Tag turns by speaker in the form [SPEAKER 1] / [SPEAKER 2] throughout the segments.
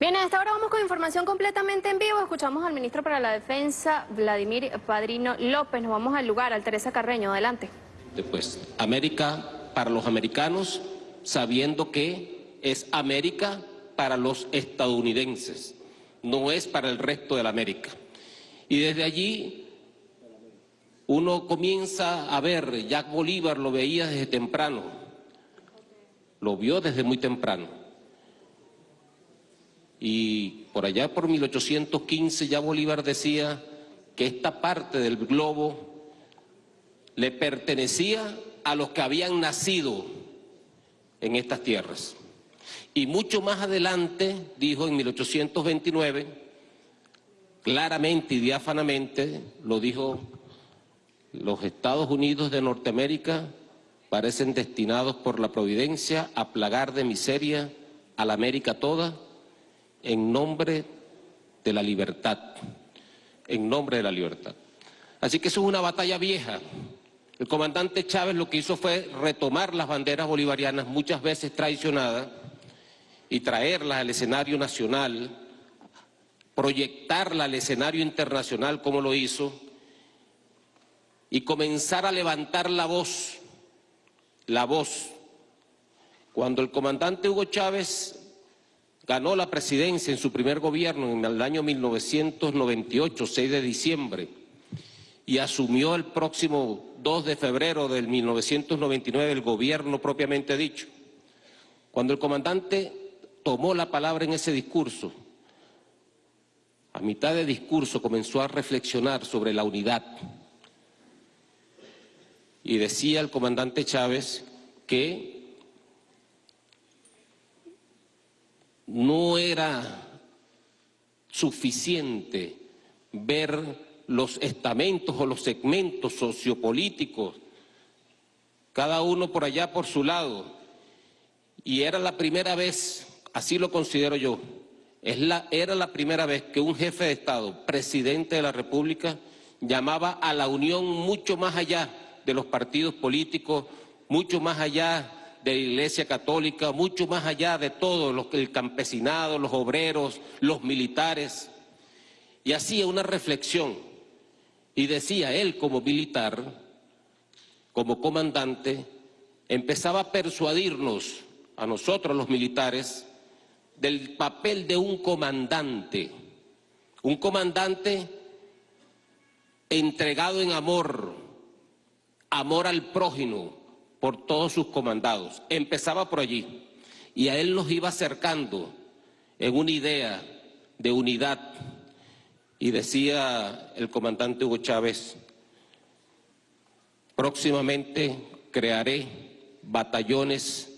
[SPEAKER 1] Bien, a esta hora vamos con información completamente en vivo. Escuchamos al ministro para la Defensa, Vladimir Padrino López. Nos vamos al lugar, al Teresa Carreño. Adelante.
[SPEAKER 2] Después, América para los americanos, sabiendo que es América para los estadounidenses, no es para el resto de la América. Y desde allí uno comienza a ver, Jack Bolívar lo veía desde temprano, lo vio desde muy temprano y por allá por 1815 ya Bolívar decía que esta parte del globo le pertenecía a los que habían nacido en estas tierras. Y mucho más adelante, dijo en 1829, claramente y diáfanamente, lo dijo, los Estados Unidos de Norteamérica parecen destinados por la providencia a plagar de miseria a la América toda, en nombre de la libertad, en nombre de la libertad. Así que eso es una batalla vieja. El comandante Chávez lo que hizo fue retomar las banderas bolivarianas, muchas veces traicionadas, y traerlas al escenario nacional, proyectarlas al escenario internacional como lo hizo, y comenzar a levantar la voz, la voz. Cuando el comandante Hugo Chávez ganó la presidencia en su primer gobierno en el año 1998, 6 de diciembre, y asumió el próximo 2 de febrero del 1999 el gobierno propiamente dicho. Cuando el comandante tomó la palabra en ese discurso, a mitad de discurso comenzó a reflexionar sobre la unidad. Y decía el comandante Chávez que no era suficiente ver los estamentos o los segmentos sociopolíticos, cada uno por allá por su lado, y era la primera vez, así lo considero yo, es la, era la primera vez que un jefe de Estado, presidente de la República, llamaba a la unión mucho más allá de los partidos políticos, mucho más allá de la Iglesia Católica, mucho más allá de todo, el campesinado, los obreros, los militares, y hacía una reflexión, y decía él como militar, como comandante, empezaba a persuadirnos a nosotros los militares del papel de un comandante, un comandante entregado en amor, amor al prójimo, por todos sus comandados. Empezaba por allí y a él nos iba acercando en una idea de unidad. Y decía el comandante Hugo Chávez, próximamente crearé batallones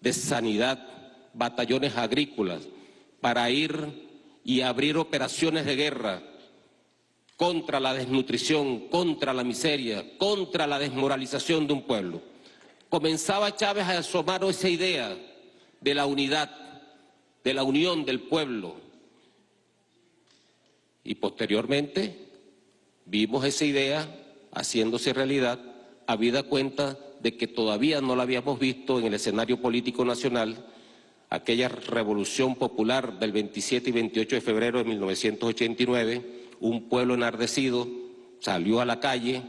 [SPEAKER 2] de sanidad, batallones agrícolas, para ir y abrir operaciones de guerra contra la desnutrición, contra la miseria, contra la desmoralización de un pueblo comenzaba Chávez a asomar esa idea de la unidad, de la unión del pueblo. Y posteriormente vimos esa idea haciéndose realidad, habida cuenta de que todavía no la habíamos visto en el escenario político nacional, aquella revolución popular del 27 y 28 de febrero de 1989, un pueblo enardecido salió a la calle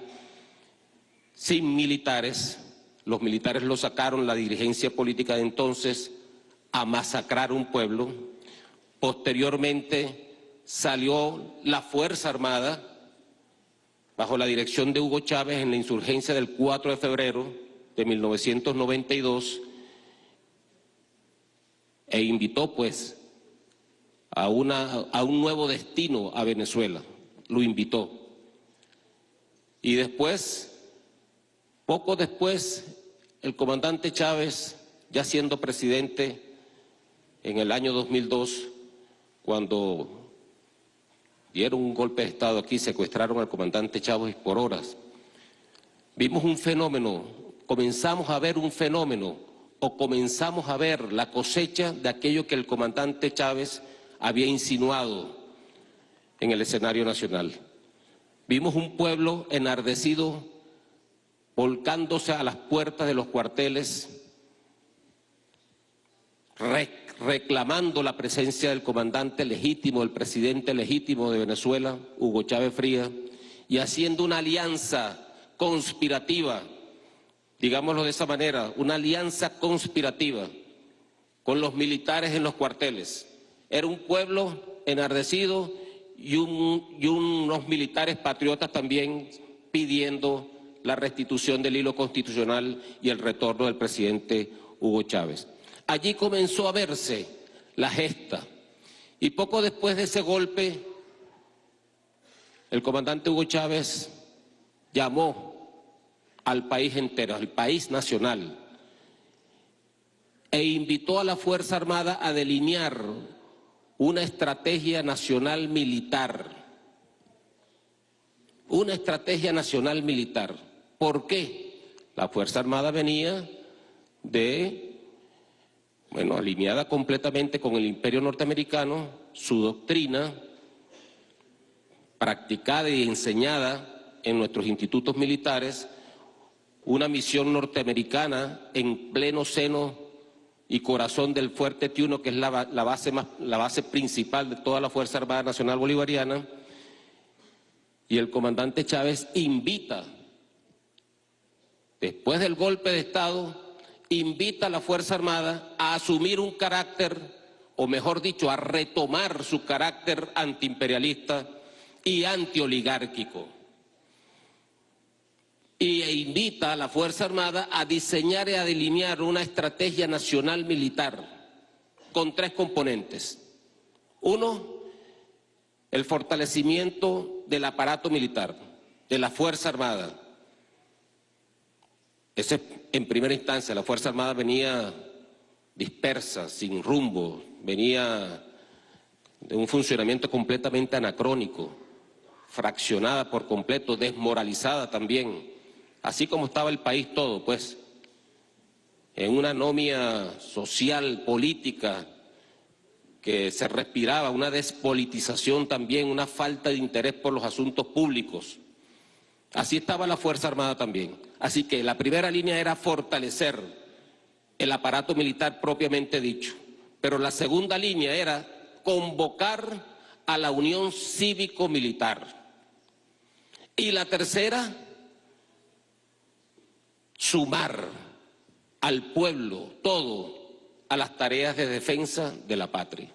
[SPEAKER 2] sin militares, los militares lo sacaron, la dirigencia política de entonces, a masacrar un pueblo. Posteriormente salió la Fuerza Armada, bajo la dirección de Hugo Chávez, en la insurgencia del 4 de febrero de 1992, e invitó pues a, una, a un nuevo destino a Venezuela, lo invitó. Y después poco después, el comandante Chávez, ya siendo presidente en el año 2002, cuando dieron un golpe de Estado aquí, secuestraron al comandante Chávez por horas, vimos un fenómeno, comenzamos a ver un fenómeno o comenzamos a ver la cosecha de aquello que el comandante Chávez había insinuado en el escenario nacional. Vimos un pueblo enardecido volcándose a las puertas de los cuarteles, reclamando la presencia del comandante legítimo, del presidente legítimo de Venezuela, Hugo Chávez Frías, y haciendo una alianza conspirativa, digámoslo de esa manera, una alianza conspirativa con los militares en los cuarteles. Era un pueblo enardecido y, y unos militares patriotas también pidiendo la restitución del hilo constitucional y el retorno del presidente Hugo Chávez. Allí comenzó a verse la gesta y poco después de ese golpe el comandante Hugo Chávez llamó al país entero, al país nacional, e invitó a la Fuerza Armada a delinear una estrategia nacional militar. Una estrategia nacional militar. ¿Por qué? La Fuerza Armada venía de, bueno, alineada completamente con el imperio norteamericano, su doctrina, practicada y enseñada en nuestros institutos militares, una misión norteamericana en pleno seno y corazón del Fuerte Tiuno, que es la, base la base principal de toda la Fuerza Armada Nacional Bolivariana, y el comandante Chávez invita, después del golpe de Estado, invita a la Fuerza Armada a asumir un carácter, o mejor dicho, a retomar su carácter antiimperialista y antioligárquico. Y e invita a la Fuerza Armada a diseñar y a delinear una estrategia nacional militar con tres componentes. Uno, el fortalecimiento del aparato militar, de la Fuerza Armada. Ese en primera instancia, la Fuerza Armada venía dispersa, sin rumbo, venía de un funcionamiento completamente anacrónico fraccionada por completo, desmoralizada también, así como estaba el país todo, pues, en una anomia social, política, que se respiraba, una despolitización también, una falta de interés por los asuntos públicos. Así estaba la Fuerza Armada también. Así que la primera línea era fortalecer el aparato militar propiamente dicho, pero la segunda línea era convocar a la unión cívico-militar. Y la tercera, sumar al pueblo todo a las tareas de defensa de la patria.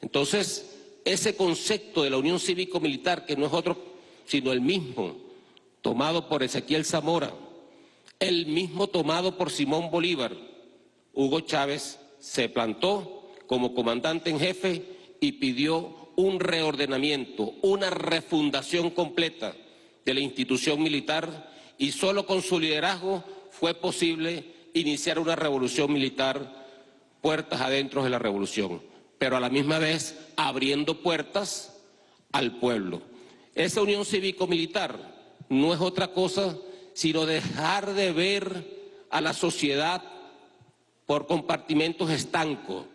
[SPEAKER 2] Entonces, ese concepto de la unión cívico-militar, que no es otro sino el mismo, tomado por Ezequiel Zamora, el mismo tomado por Simón Bolívar, Hugo Chávez se plantó como comandante en jefe y pidió un reordenamiento, una refundación completa de la institución militar y solo con su liderazgo fue posible iniciar una revolución militar puertas adentro de la revolución, pero a la misma vez abriendo puertas al pueblo. Esa unión cívico-militar no es otra cosa sino dejar de ver a la sociedad por compartimentos estancos,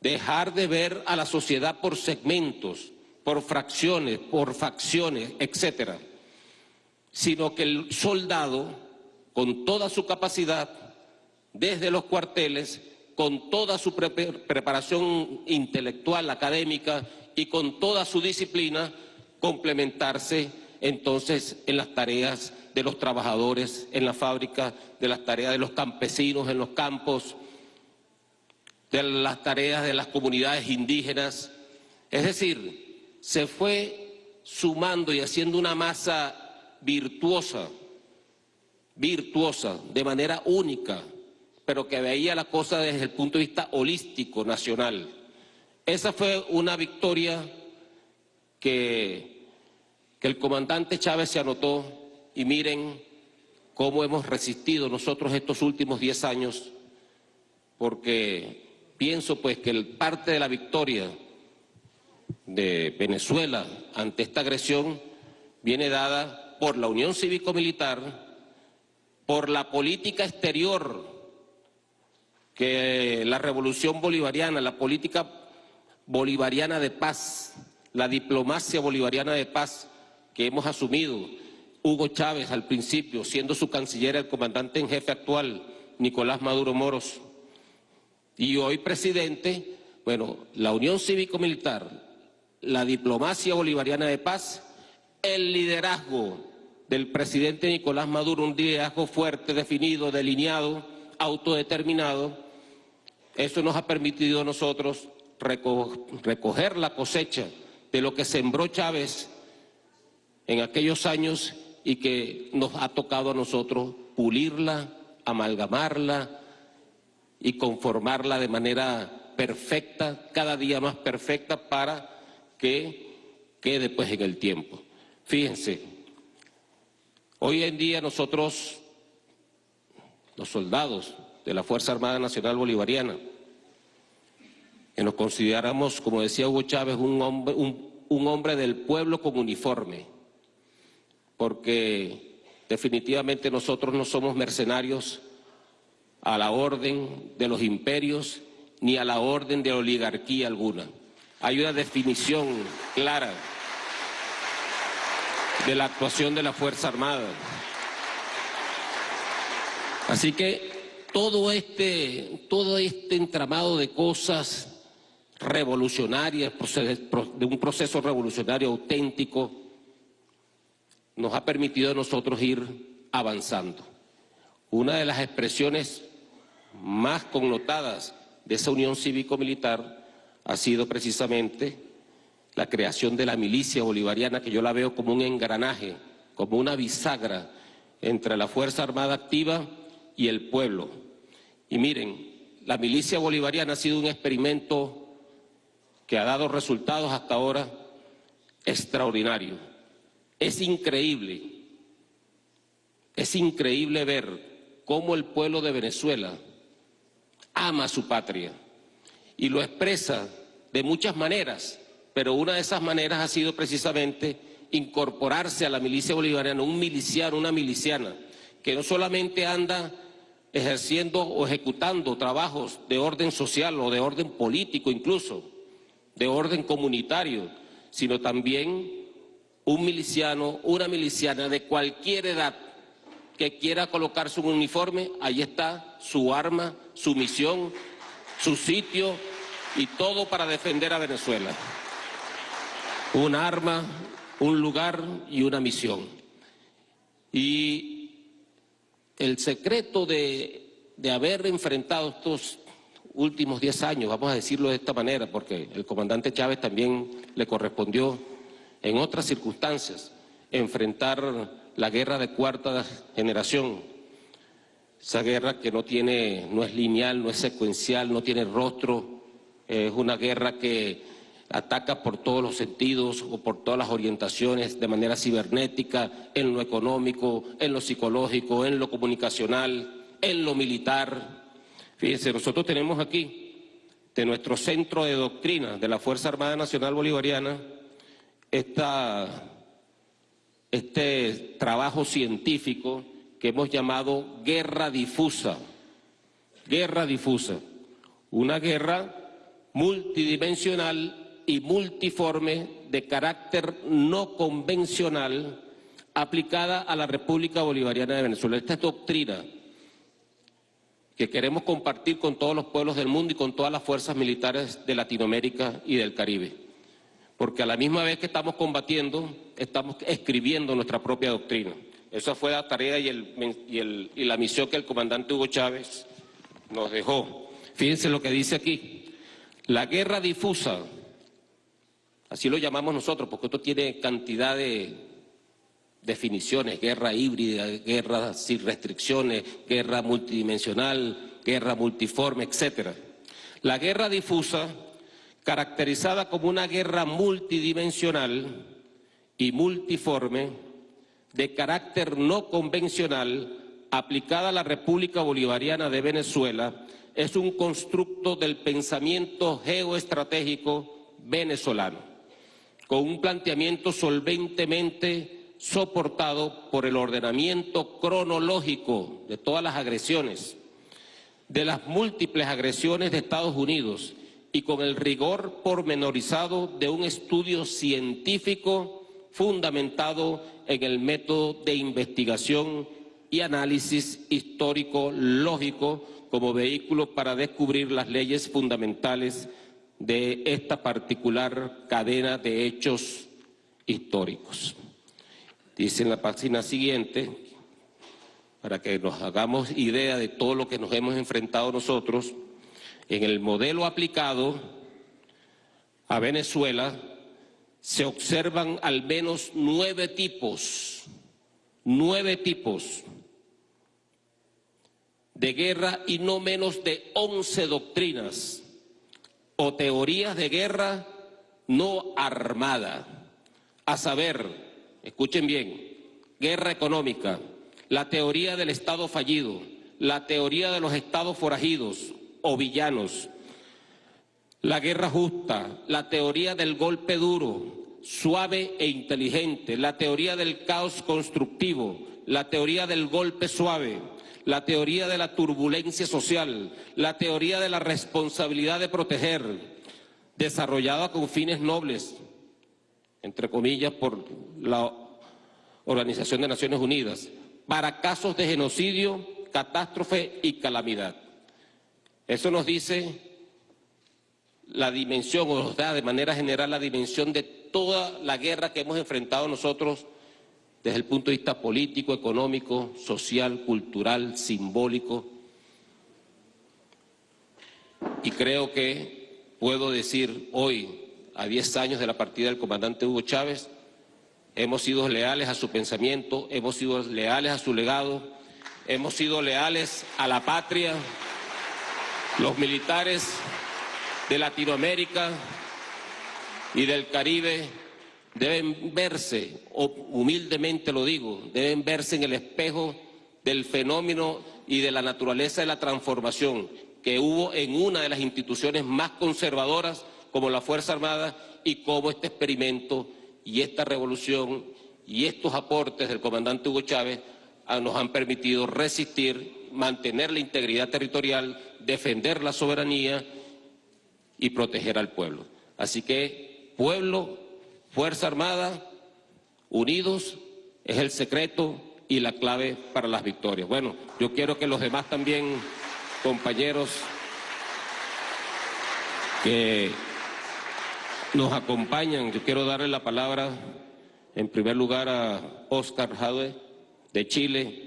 [SPEAKER 2] dejar de ver a la sociedad por segmentos, por fracciones, por facciones, etcétera, sino que el soldado, con toda su capacidad, desde los cuarteles, con toda su preparación intelectual, académica y con toda su disciplina, complementarse entonces en las tareas de los trabajadores en la fábrica, de las tareas de los campesinos en los campos, de las tareas de las comunidades indígenas. Es decir, se fue sumando y haciendo una masa virtuosa, virtuosa, de manera única, pero que veía la cosa desde el punto de vista holístico, nacional. Esa fue una victoria que, el comandante Chávez se anotó y miren cómo hemos resistido nosotros estos últimos diez años, porque pienso pues que el parte de la victoria de Venezuela ante esta agresión viene dada por la Unión Cívico-Militar, por la política exterior que la revolución bolivariana, la política bolivariana de paz, la diplomacia bolivariana de paz que hemos asumido, Hugo Chávez al principio, siendo su canciller el comandante en jefe actual, Nicolás Maduro Moros, y hoy presidente, bueno, la Unión Cívico-Militar, la diplomacia bolivariana de paz, el liderazgo del presidente Nicolás Maduro, un liderazgo fuerte, definido, delineado, autodeterminado, eso nos ha permitido a nosotros recoger la cosecha de lo que sembró Chávez en aquellos años y que nos ha tocado a nosotros pulirla, amalgamarla y conformarla de manera perfecta, cada día más perfecta para que quede pues en el tiempo. Fíjense, hoy en día nosotros, los soldados de la Fuerza Armada Nacional Bolivariana, que nos consideramos, como decía Hugo Chávez, un hombre, un, hombre del pueblo con uniforme, porque definitivamente nosotros no somos mercenarios a la orden de los imperios ni a la orden de oligarquía alguna. Hay una definición clara de la actuación de la Fuerza Armada. Así que todo este, todo este entramado de cosas revolucionarias, de un proceso revolucionario auténtico, nos ha permitido a nosotros ir avanzando. Una de las expresiones más connotadas de esa unión cívico-militar ha sido precisamente la creación de la milicia bolivariana, que yo la veo como un engranaje, como una bisagra entre la Fuerza Armada Activa y el pueblo. Y miren, la milicia bolivariana ha sido un experimento que ha dado resultados hasta ahora extraordinarios. Es increíble, es increíble ver cómo el pueblo de Venezuela ama su patria y lo expresa de muchas maneras, pero una de esas maneras ha sido precisamente incorporarse a la milicia bolivariana, un miliciano, una miliciana, que no solamente anda ejerciendo o ejecutando trabajos de orden social o de orden político incluso, de orden comunitario, sino también un miliciano, una miliciana de cualquier edad que quiera colocarse un uniforme, ahí está su arma, su misión, su sitio y todo para defender a Venezuela. Un arma, un lugar y una misión. Y el secreto de, de haber enfrentado estos últimos 10 años, vamos a decirlo de esta manera, porque el comandante Chávez también le correspondió en otras circunstancias enfrentar la guerra de cuarta generación, esa guerra que no tiene, no es lineal, no es secuencial, no tiene rostro, es una guerra que ataca por todos los sentidos o por todas las orientaciones de manera cibernética, en lo económico, en lo psicológico, en lo comunicacional, en lo militar, Fíjense, nosotros tenemos aquí, de nuestro centro de doctrina de la Fuerza Armada Nacional Bolivariana, este trabajo científico que hemos llamado guerra difusa. Guerra difusa. Una guerra multidimensional y multiforme de carácter no convencional aplicada a la República Bolivariana de Venezuela. Esta es doctrina que queremos compartir con todos los pueblos del mundo y con todas las fuerzas militares de Latinoamérica y del Caribe. Porque a la misma vez que estamos combatiendo, estamos escribiendo nuestra propia doctrina. Esa fue la tarea y, y la misión que el comandante Hugo Chávez nos dejó. Fíjense lo que dice aquí. La guerra difusa, así lo llamamos nosotros, porque esto tiene cantidad de, definiciones, guerra híbrida, guerra sin restricciones, guerra multidimensional, guerra multiforme, etc. La guerra difusa, caracterizada como una guerra multidimensional y multiforme, de carácter no convencional, aplicada a la República Bolivariana de Venezuela, es un constructo del pensamiento geoestratégico venezolano, con un planteamiento solventemente soportado por el ordenamiento cronológico de todas las agresiones, de las múltiples agresiones de Estados Unidos y con el rigor pormenorizado de un estudio científico fundamentado en el método de investigación y análisis histórico lógico como vehículo para descubrir las leyes fundamentales de esta particular cadena de hechos históricos. Dice en la página siguiente, para que nos hagamos idea de todo lo que nos hemos enfrentado nosotros, en el modelo aplicado a Venezuela se observan al menos nueve tipos, nueve tipos de guerra y no menos de once doctrinas o teorías de guerra no armada, a saber, escuchen bien, guerra económica, la teoría del Estado fallido, la teoría de los estados forajidos o villanos, la guerra justa, la teoría del golpe duro, suave e inteligente, la teoría del caos constructivo, la teoría del golpe suave, la teoría de la turbulencia social, la teoría de la responsabilidad de proteger, desarrollada con fines nobles, entre comillas, por la Organización de Naciones Unidas, para casos de genocidio, catástrofe y calamidad. Eso nos dice la dimensión, o nos da de manera general la dimensión de toda la guerra que hemos enfrentado nosotros desde el punto de vista político, económico, social, cultural, simbólico. Y creo que puedo decir hoy, a 10 años de la partida del comandante Hugo Chávez, hemos sido leales a su pensamiento, hemos sido leales a su legado, hemos sido leales a la patria, los militares de Latinoamérica y del Caribe deben verse, humildemente lo digo, deben verse en el espejo del fenómeno y de la naturaleza de la transformación que hubo en una de las instituciones más conservadoras como la Fuerza Armada y como este experimento y esta revolución y estos aportes del comandante Hugo Chávez ah, nos han permitido resistir, mantener la integridad territorial, defender la soberanía y proteger al pueblo. Así que, pueblo, Fuerza Armada, unidos, es el secreto y la clave para las victorias. Bueno, yo quiero que los demás también, compañeros, que nos acompañan, yo quiero darle la palabra en primer lugar a Oscar Jadwe de Chile,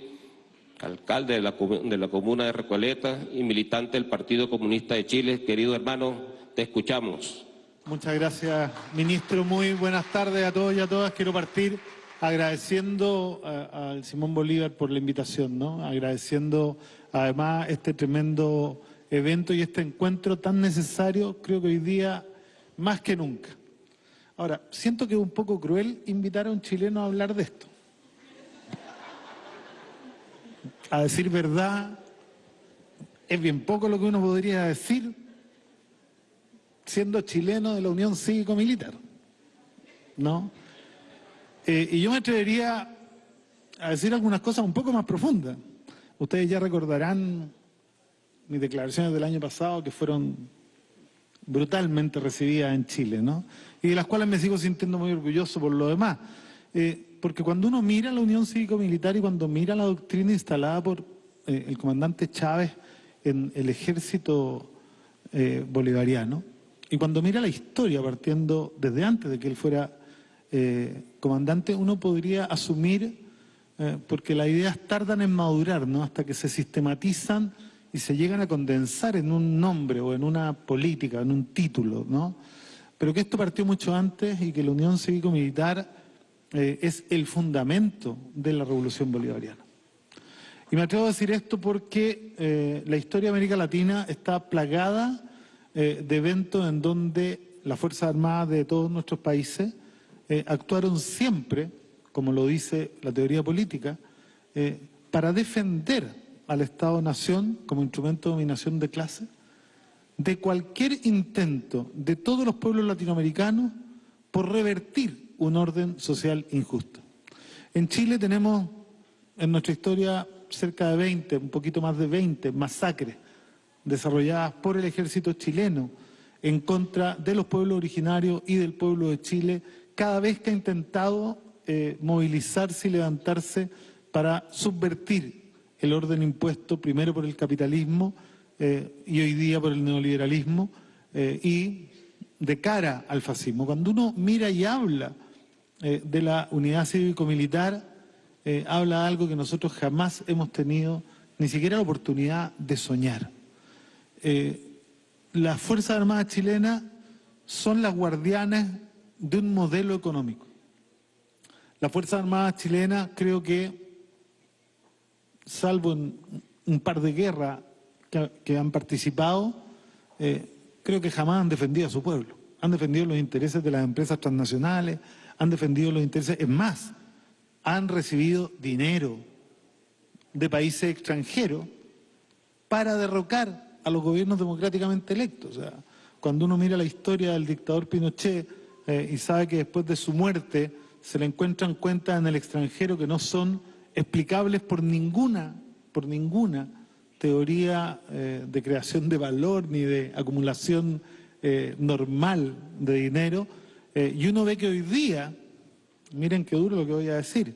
[SPEAKER 2] alcalde de la, comuna de Recoleta y militante del Partido Comunista de Chile. Querido hermano, te escuchamos.
[SPEAKER 3] Muchas gracias, ministro. Muy buenas tardes a todos y a todas. Quiero partir agradeciendo al Simón Bolívar por la invitación, ¿no? Agradeciendo además este tremendo evento y este encuentro tan necesario, creo que hoy día más que nunca. Ahora, siento que es un poco cruel invitar a un chileno a hablar de esto. A decir verdad, es bien poco lo que uno podría decir siendo chileno de la Unión Cívico-Militar. ¿No? Eh, y yo me atrevería a decir algunas cosas un poco más profundas. Ustedes ya recordarán mis declaraciones del año pasado que fueron brutalmente recibidas en Chile, ¿no? Y de las cuales me sigo sintiendo muy orgulloso por lo demás. Eh, porque cuando uno mira la Unión Cívico-Militar y cuando mira la doctrina instalada por eh, el comandante Chávez en el ejército bolivariano, y cuando mira la historia, partiendo desde antes de que él fuera eh, comandante, uno podría asumir, eh, porque las ideas tardan en madurar, ¿no? Hasta que se sistematizan y se llegan a condensar en un nombre o en una política, en un título, ¿no? Pero que esto partió mucho antes y que la Unión Cívico-Militar eh, es el fundamento de la Revolución Bolivariana. Y me atrevo a decir esto porque la historia de América Latina está plagada eh, de eventos en donde las Fuerzas Armadas de todos nuestros países eh, actuaron siempre, como lo dice la teoría política, eh, para defender al Estado-Nación como instrumento de dominación de clase de cualquier intento de todos los pueblos latinoamericanos por revertir un orden social injusto. En Chile tenemos en nuestra historia cerca de 20, un poquito más de 20 masacres desarrolladas por el ejército chileno en contra de los pueblos originarios y del pueblo de Chile, cada vez que ha intentado eh, movilizarse y levantarse para subvertir el orden impuesto primero por el capitalismo eh, y hoy día por el neoliberalismo eh, y de cara al fascismo. Cuando uno mira y habla eh, de la unidad cívico-militar, habla de algo que nosotros jamás hemos tenido ni siquiera la oportunidad de soñar. las Fuerzas Armadas chilenas son las guardianes de un modelo económico. Las Fuerzas Armadas chilenas creo que, salvo en un par de guerras que, han participado, eh, creo que jamás han defendido a su pueblo. Han defendido los intereses de las empresas transnacionales, han defendido los intereses, es más, han recibido dinero de países extranjeros para derrocar a los gobiernos democráticamente electos. O sea, cuando uno mira la historia del dictador Pinochet eh, y sabe que después de su muerte se le encuentran cuentas en el extranjero que no son explicables por ninguna, por ninguna teoría eh, de creación de valor ni de acumulación eh, normal de dinero. Eh, y uno ve que hoy día, miren qué duro lo que voy a decir,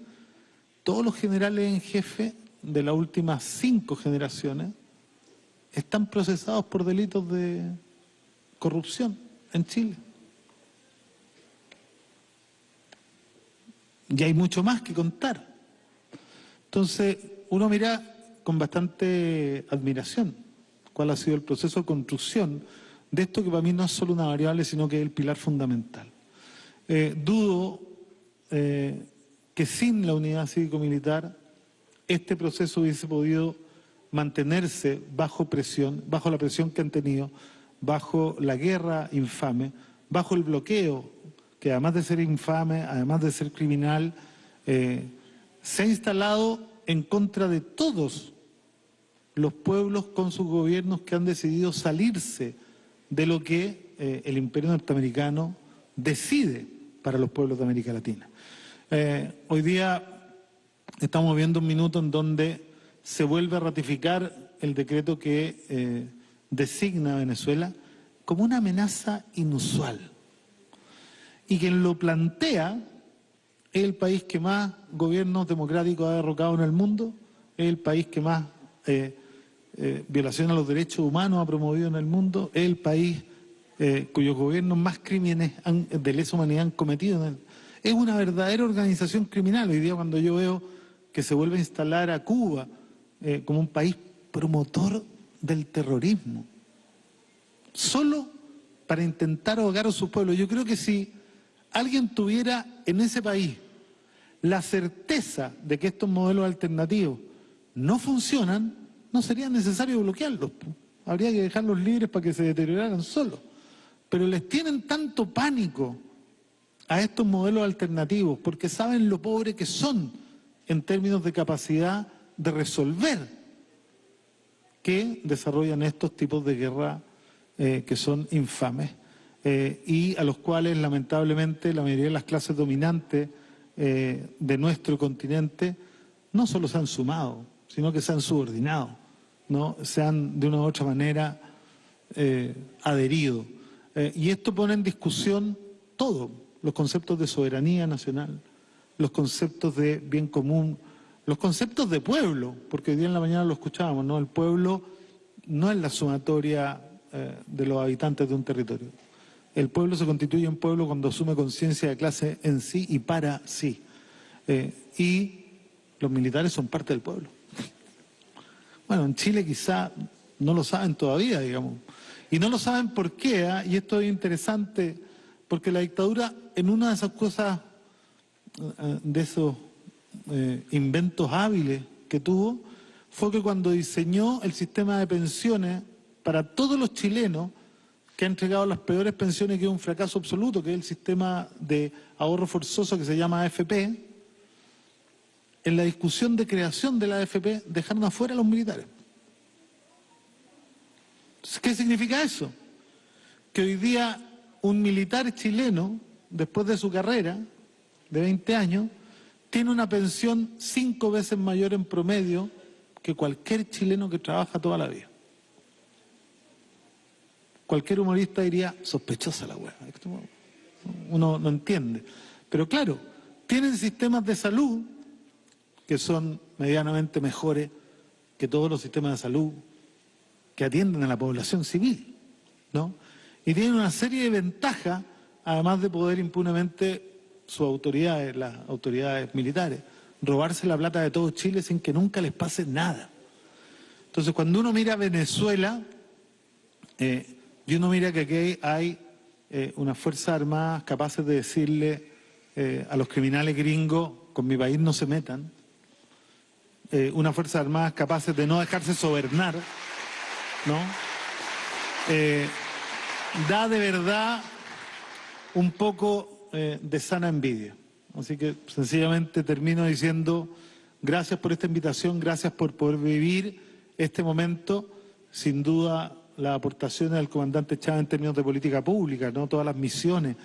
[SPEAKER 3] todos los generales en jefe de las últimas cinco generaciones están procesados por delitos de corrupción en Chile. Y hay mucho más que contar. Entonces, uno mira con bastante admiración cuál ha sido el proceso de construcción de esto que para mí no es solo una variable, sino que es el pilar fundamental. Eh, dudo eh, que sin la unidad cívico-militar este proceso hubiese podido mantenerse bajo presión, bajo la presión que han tenido, bajo la guerra infame, bajo el bloqueo, que además de ser infame, además de ser criminal, eh, se ha instalado en contra de todos los pueblos con sus gobiernos que han decidido salirse de lo que el imperio norteamericano decide para los pueblos de América Latina. Eh, hoy día estamos viendo un minuto en donde se vuelve a ratificar el decreto que eh, designa a Venezuela como una amenaza inusual. Y quien lo plantea es el país que más gobiernos democráticos ha derrocado en el mundo, es el país que más eh, violación a los derechos humanos ha promovido en el mundo, es el país eh, cuyos gobiernos más crímenes de lesa humanidad han cometido. es una verdadera organización criminal. Hoy día cuando yo veo que se vuelve a instalar a Cuba eh, como un país promotor del terrorismo, solo para intentar ahogar a su pueblo. Yo creo que si alguien tuviera en ese país la certeza de que estos modelos alternativos no funcionan, no sería necesario bloquearlos. Habría que dejarlos libres para que se deterioraran solos. Pero les tienen tanto pánico a estos modelos alternativos porque saben lo pobre que son en términos de capacidad de resolver que desarrollan estos tipos de guerra eh, que son infames eh, y a los cuales lamentablemente la mayoría de las clases dominantes eh, de nuestro continente no solo se han sumado, sino que se han subordinado. ¿no? se han de una u otra manera adherido. Eh, y esto pone en discusión todo, los conceptos de soberanía nacional, los conceptos de bien común, los conceptos de pueblo, porque hoy día en la mañana lo escuchábamos, ¿no? El pueblo no es la sumatoria eh, de los habitantes de un territorio. El pueblo se constituye en pueblo cuando asume conciencia de clase en sí y para sí. y los militares son parte del pueblo. Bueno, en Chile quizá no lo saben todavía, digamos. Y no lo saben por qué, ¿ah? y esto es interesante, porque la dictadura, en una de esas cosas, eh, de esos eh, inventos hábiles que tuvo, fue que cuando diseñó el sistema de pensiones para todos los chilenos, que ha entregado las peores pensiones, que es un fracaso absoluto, que es el sistema de ahorro forzoso que se llama AFP, en la discusión de creación de la AFP dejaron afuera a los militares. ¿Qué significa eso? Que hoy día un militar chileno, después de su carrera de 20 años, tiene una pensión cinco veces mayor en promedio que cualquier chileno que trabaja toda la vida. Cualquier humorista diría, sospechosa la hueá. Uno no entiende. Pero claro, tienen sistemas de salud que son medianamente mejores que todos los sistemas de salud que atienden a la población civil, ¿no? Y tienen una serie de ventajas, además de poder impunemente sus autoridades, las autoridades militares, robarse la plata de todo Chile sin que nunca les pase nada. Entonces, cuando uno mira Venezuela, eh, y uno mira que aquí hay eh, unas fuerzas armadas capaces de decirle eh, a los criminales gringos, con mi país no se metan, eh, unas fuerzas armadas capaces de no dejarse sobernar, ¿no? Eh, da de verdad un poco eh, de sana envidia. Así que sencillamente termino diciendo gracias por esta invitación, gracias por poder vivir este momento. Sin duda, las aportaciones del comandante Chávez en términos de política pública, no todas las misiones,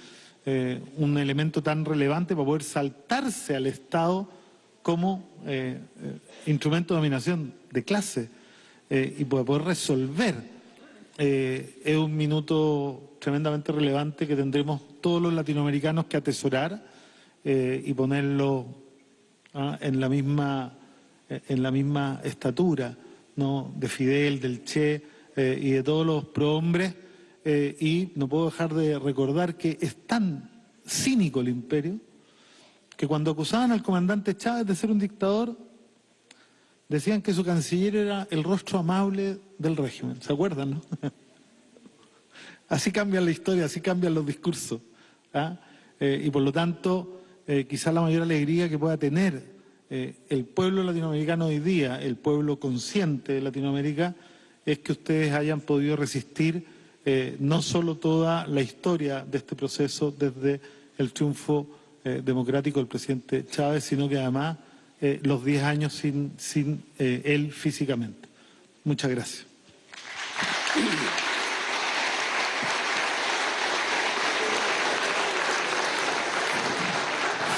[SPEAKER 3] eh, un elemento tan relevante para poder saltarse al Estado como instrumento de dominación de clase eh, y poder resolver. Eh, es un minuto tremendamente relevante que tendremos todos los latinoamericanos que atesorar eh, y ponerlo ah, en, la misma, en la misma estatura ¿no? de Fidel, del Che y de todos los prohombres. Y no puedo dejar de recordar que es tan cínico el imperio que cuando acusaban al comandante Chávez de ser un dictador, decían que su canciller era el rostro amable del régimen. ¿Se acuerdan, no? así cambia la historia, así cambian los discursos. ¿ah? Eh, y por lo tanto, eh, quizás la mayor alegría que pueda tener eh, el pueblo latinoamericano hoy día, el pueblo consciente de Latinoamérica, es que ustedes hayan podido resistir eh, no solo toda la historia de este proceso desde el triunfo democrático del presidente Chávez, sino que además eh, los 10 años sin, sin eh, él físicamente. Muchas gracias.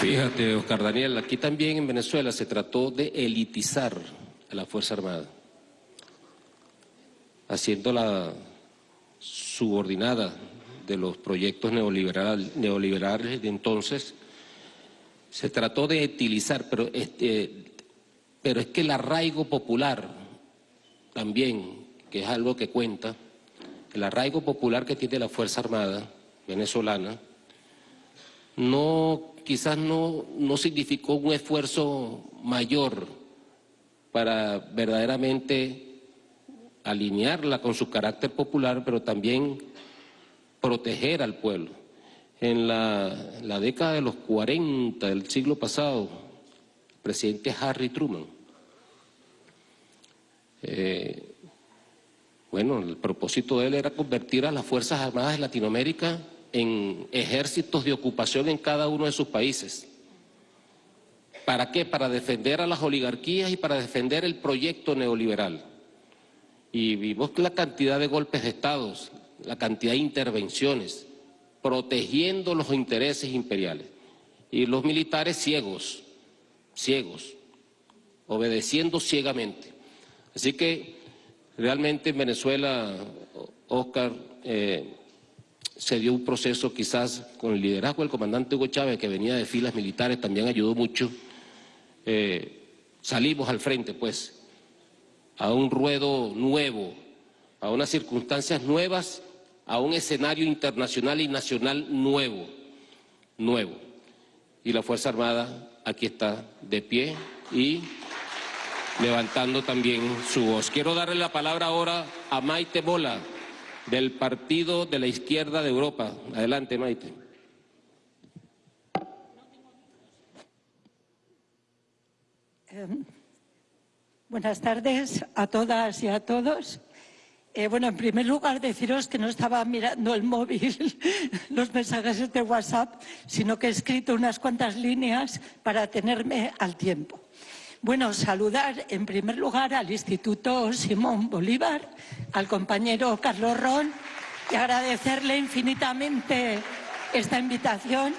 [SPEAKER 2] Fíjate, Oscar Daniel, aquí también en Venezuela se trató de elitizar a la Fuerza Armada, haciéndola subordinada de los proyectos neoliberal, neoliberales de entonces. Se trató de utilizar, pero, este, pero es que el arraigo popular también, que es algo que cuenta, el arraigo popular que tiene la Fuerza Armada venezolana, no, quizás no, no significó un esfuerzo mayor para verdaderamente alinearla con su carácter popular, pero también proteger al pueblo. En la, década de los 40 del siglo pasado, el presidente Harry Truman, eh, bueno, el propósito de él era convertir a las Fuerzas Armadas de Latinoamérica en ejércitos de ocupación en cada uno de sus países. ¿Para qué? Para defender a las oligarquías y para defender el proyecto neoliberal. Y vimos la cantidad de golpes de estados, la cantidad de intervenciones, protegiendo los intereses imperiales. Y los militares ciegos, ciegos, obedeciendo ciegamente. Así que realmente en Venezuela, Oscar, eh, se dio un proceso quizás con el liderazgo del comandante Hugo Chávez, que venía de filas militares, también ayudó mucho. Eh, salimos al frente, pues, a un ruedo nuevo, a unas circunstancias nuevas, a un escenario internacional y nacional nuevo, nuevo. Y la Fuerza Armada aquí está de pie y levantando también su voz. Quiero darle la palabra ahora a Maite Bola, del Partido de la Izquierda de Europa. Adelante, Maite.
[SPEAKER 4] Buenas tardes a todas y a todos. Eh, bueno, en primer lugar, deciros que no estaba mirando el móvil, los mensajes de WhatsApp, sino que he escrito unas cuantas líneas para tenerme al tiempo. Bueno, saludar en primer lugar al Instituto Simón Bolívar, al compañero Carlos Ron y agradecerle infinitamente esta invitación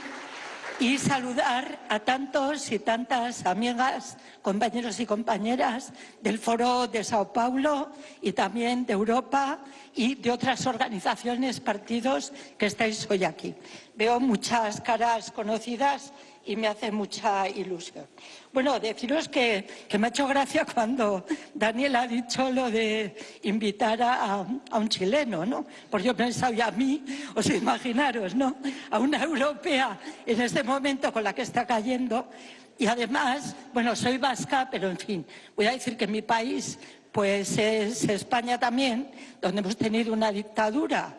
[SPEAKER 4] y saludar a tantos y tantas amigas, compañeros y compañeras del Foro de Sao Paulo y también de Europa y de otras organizaciones, partidos que estáis hoy aquí. Veo muchas caras conocidas y me hace mucha ilusión. Bueno, deciros que, me ha hecho gracia cuando Daniel ha dicho lo de invitar a, un chileno, ¿no? Porque yo pensaba, y a mí, os imaginaros, ¿no? A una europea en este momento con la que está cayendo. Y además, bueno, soy vasca, pero en fin, voy a decir que mi país pues es España también, donde hemos tenido una dictadura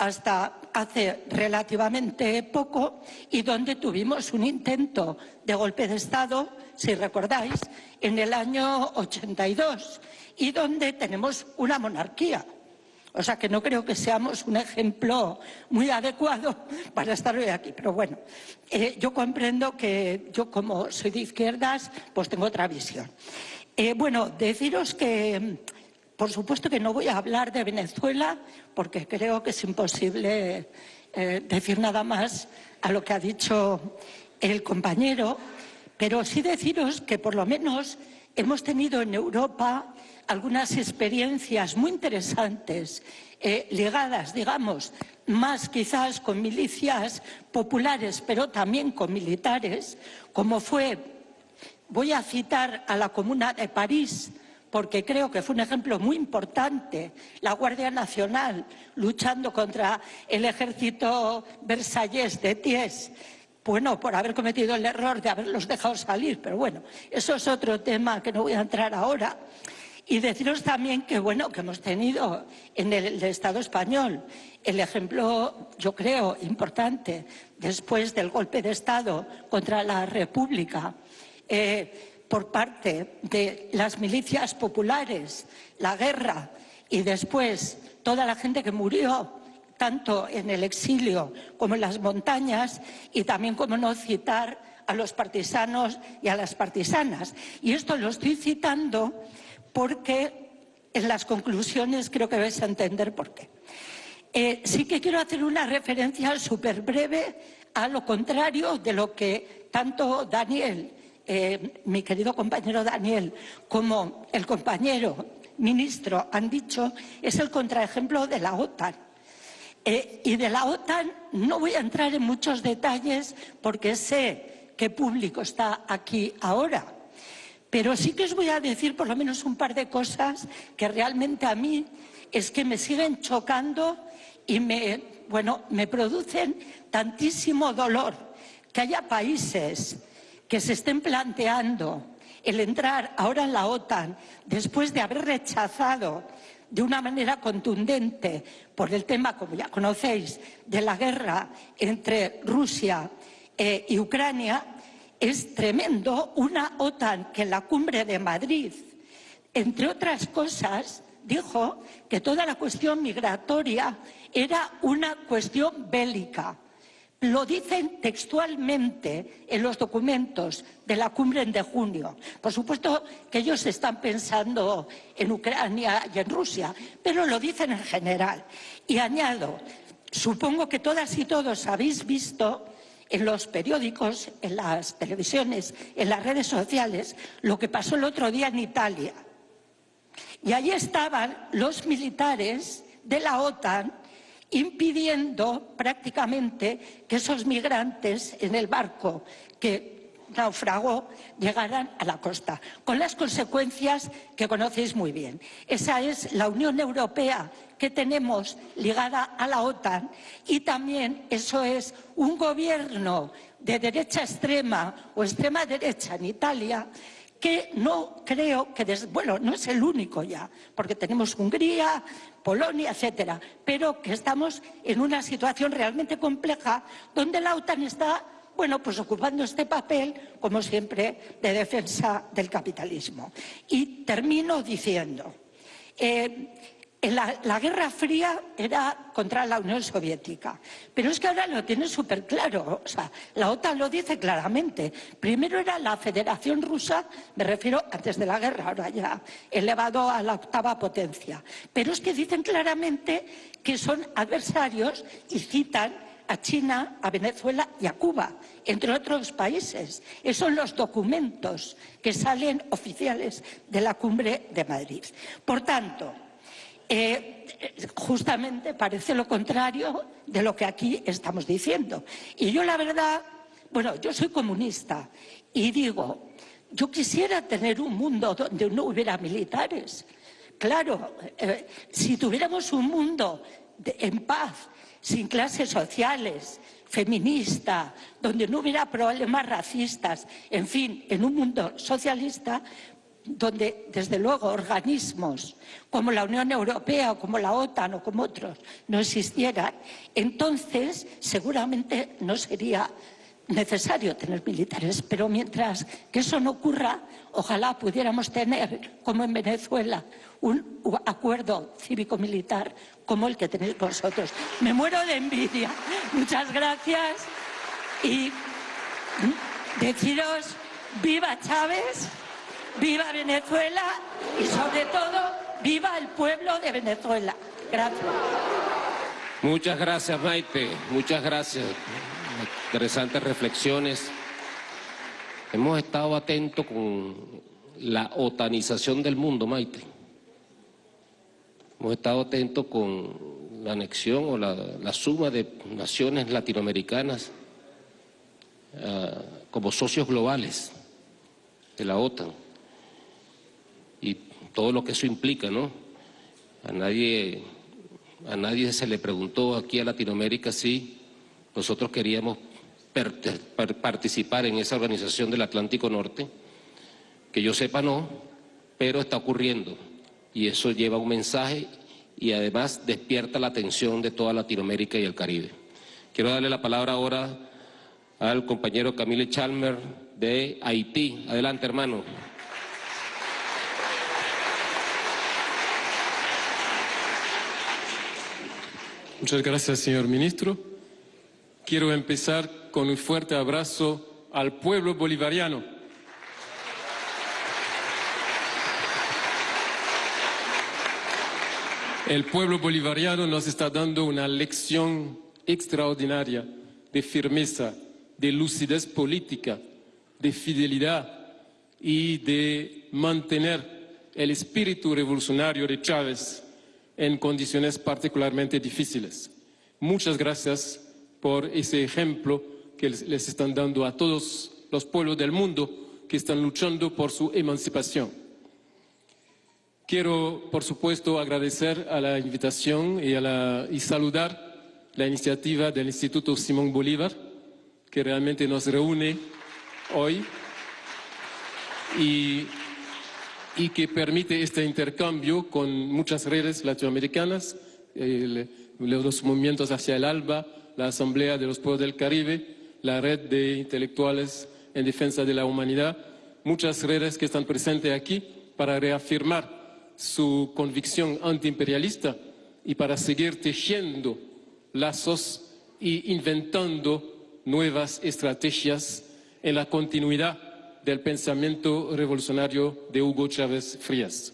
[SPEAKER 4] hasta hace relativamente poco y donde tuvimos un intento de golpe de Estado, si recordáis, en el año 82 y donde tenemos una monarquía. O sea que no creo que seamos un ejemplo muy adecuado para estar hoy aquí. Pero bueno, eh, yo comprendo que yo como soy de izquierdas, pues tengo otra visión. Eh, bueno, deciros que por supuesto que no voy a hablar de Venezuela porque creo que es imposible eh, decir nada más a lo que ha dicho el compañero, pero sí deciros que por lo menos hemos tenido en Europa algunas experiencias muy interesantes eh, ligadas, digamos, más quizás con milicias populares, pero también con militares, como fue, voy a citar a la Comuna de París, porque creo que fue un ejemplo muy importante, la Guardia Nacional luchando contra el ejército versallés de Ties, bueno, por haber cometido el error de haberlos dejado salir, pero bueno, eso es otro tema que no voy a entrar ahora. Y deciros también que, bueno, que hemos tenido en el, Estado español el ejemplo, yo creo, importante, después del golpe de Estado contra la República, eh, por parte de las milicias populares, la guerra y después toda la gente que murió tanto en el exilio como en las montañas y también, como no citar, a los partisanos y a las partisanas. Y esto lo estoy citando porque en las conclusiones creo que vais a entender por qué. Eh, sí que quiero hacer una referencia súper breve a lo contrario de lo que tanto Daniel eh, mi querido compañero Daniel, como el compañero ministro han dicho, es el contraejemplo de la OTAN. Eh, y de la OTAN no voy a entrar en muchos detalles porque sé qué público está aquí ahora. Pero sí que os voy a decir por lo menos un par de cosas que realmente a mí es que me siguen chocando y me, bueno, me producen tantísimo dolor que haya países que se estén planteando el entrar ahora en la OTAN después de haber rechazado de una manera contundente por el tema, como ya conocéis, de la guerra entre Rusia eh, y Ucrania, es tremendo. Una OTAN que en la cumbre de Madrid, entre otras cosas, dijo que toda la cuestión migratoria era una cuestión bélica. Lo dicen textualmente en los documentos de la cumbre de junio. Por supuesto que ellos están pensando en Ucrania y en Rusia, pero lo dicen en general. Y añado, supongo que todas y todos habéis visto en los periódicos, en las televisiones, en las redes sociales, lo que pasó el otro día en Italia. Y allí estaban los militares de la OTAN impidiendo prácticamente que esos migrantes en el barco que naufragó llegaran a la costa, con las consecuencias que conocéis muy bien. Esa es la Unión Europea que tenemos ligada a la OTAN y también eso es un gobierno de derecha extrema o extrema derecha en Italia que no creo que, bueno, no es el único ya, porque tenemos Hungría, Polonia, etcétera, pero que estamos en una situación realmente compleja donde la OTAN está, bueno, pues ocupando este papel, como siempre, de defensa del capitalismo. Y termino diciendo, eh, la, Guerra Fría era contra la Unión Soviética, pero es que ahora lo tiene súper claro, o sea, la OTAN lo dice claramente. Primero era la Federación Rusa, me refiero antes de la guerra, ahora ya elevado a la octava potencia. Pero es que dicen claramente que son adversarios y citan a China, a Venezuela y a Cuba, entre otros países. Esos son los documentos que salen oficiales de la cumbre de Madrid. Por tanto, eh, justamente parece lo contrario de lo que aquí estamos diciendo. Y yo la verdad, bueno, yo soy comunista y digo, yo quisiera tener un mundo donde no hubiera militares. Claro, eh, si tuviéramos un mundo en paz, sin clases sociales, feminista, donde no hubiera problemas racistas, en fin, en un mundo socialista, donde desde luego organismos como la Unión Europea o como la OTAN o como otros no existieran, entonces seguramente no sería necesario tener militares, pero mientras que eso no ocurra, ojalá pudiéramos tener, como en Venezuela, un acuerdo cívico-militar como el que tenéis vosotros. Me muero de envidia. Muchas gracias y deciros viva Chávez, viva Venezuela y sobre todo viva el pueblo de Venezuela. Gracias.
[SPEAKER 2] Muchas gracias, Maite. Muchas gracias. Interesantes reflexiones. Hemos estado atentos con la otanización del mundo, Maite. Hemos estado atentos con la anexión o la, suma de naciones latinoamericanas ah, como socios globales de la OTAN y todo lo que eso implica, ¿no? A nadie, a nadie se le preguntó aquí a Latinoamérica si nosotros queríamos participar en esa organización del Atlántico Norte, que yo sepa no, pero está ocurriendo y eso lleva un mensaje y además despierta la atención de toda Latinoamérica y el Caribe. Quiero darle la palabra ahora al compañero Camille Chalmer de Haití. Adelante, hermano.
[SPEAKER 5] Muchas gracias, señor ministro. Quiero empezar con un fuerte abrazo al pueblo bolivariano. El pueblo bolivariano nos está dando una lección extraordinaria de firmeza, de lucidez política, de fidelidad y de mantener el espíritu revolucionario de Chávez en condiciones particularmente difíciles. Muchas gracias por ese ejemplo que les están dando a todos los pueblos del mundo que están luchando por su emancipación. Quiero, por supuesto, agradecer a la invitación y, y saludar la iniciativa del Instituto Simón Bolívar, que realmente nos reúne hoy y, y que permite este intercambio con muchas redes latinoamericanas, los movimientos hacia el ALBA, la Asamblea de los Pueblos del Caribe, la red de intelectuales en defensa de la humanidad, muchas redes que están presentes aquí para reafirmar su convicción antiimperialista y para seguir tejiendo lazos y inventando nuevas estrategias en la continuidad del pensamiento revolucionario de Hugo Chávez Frías.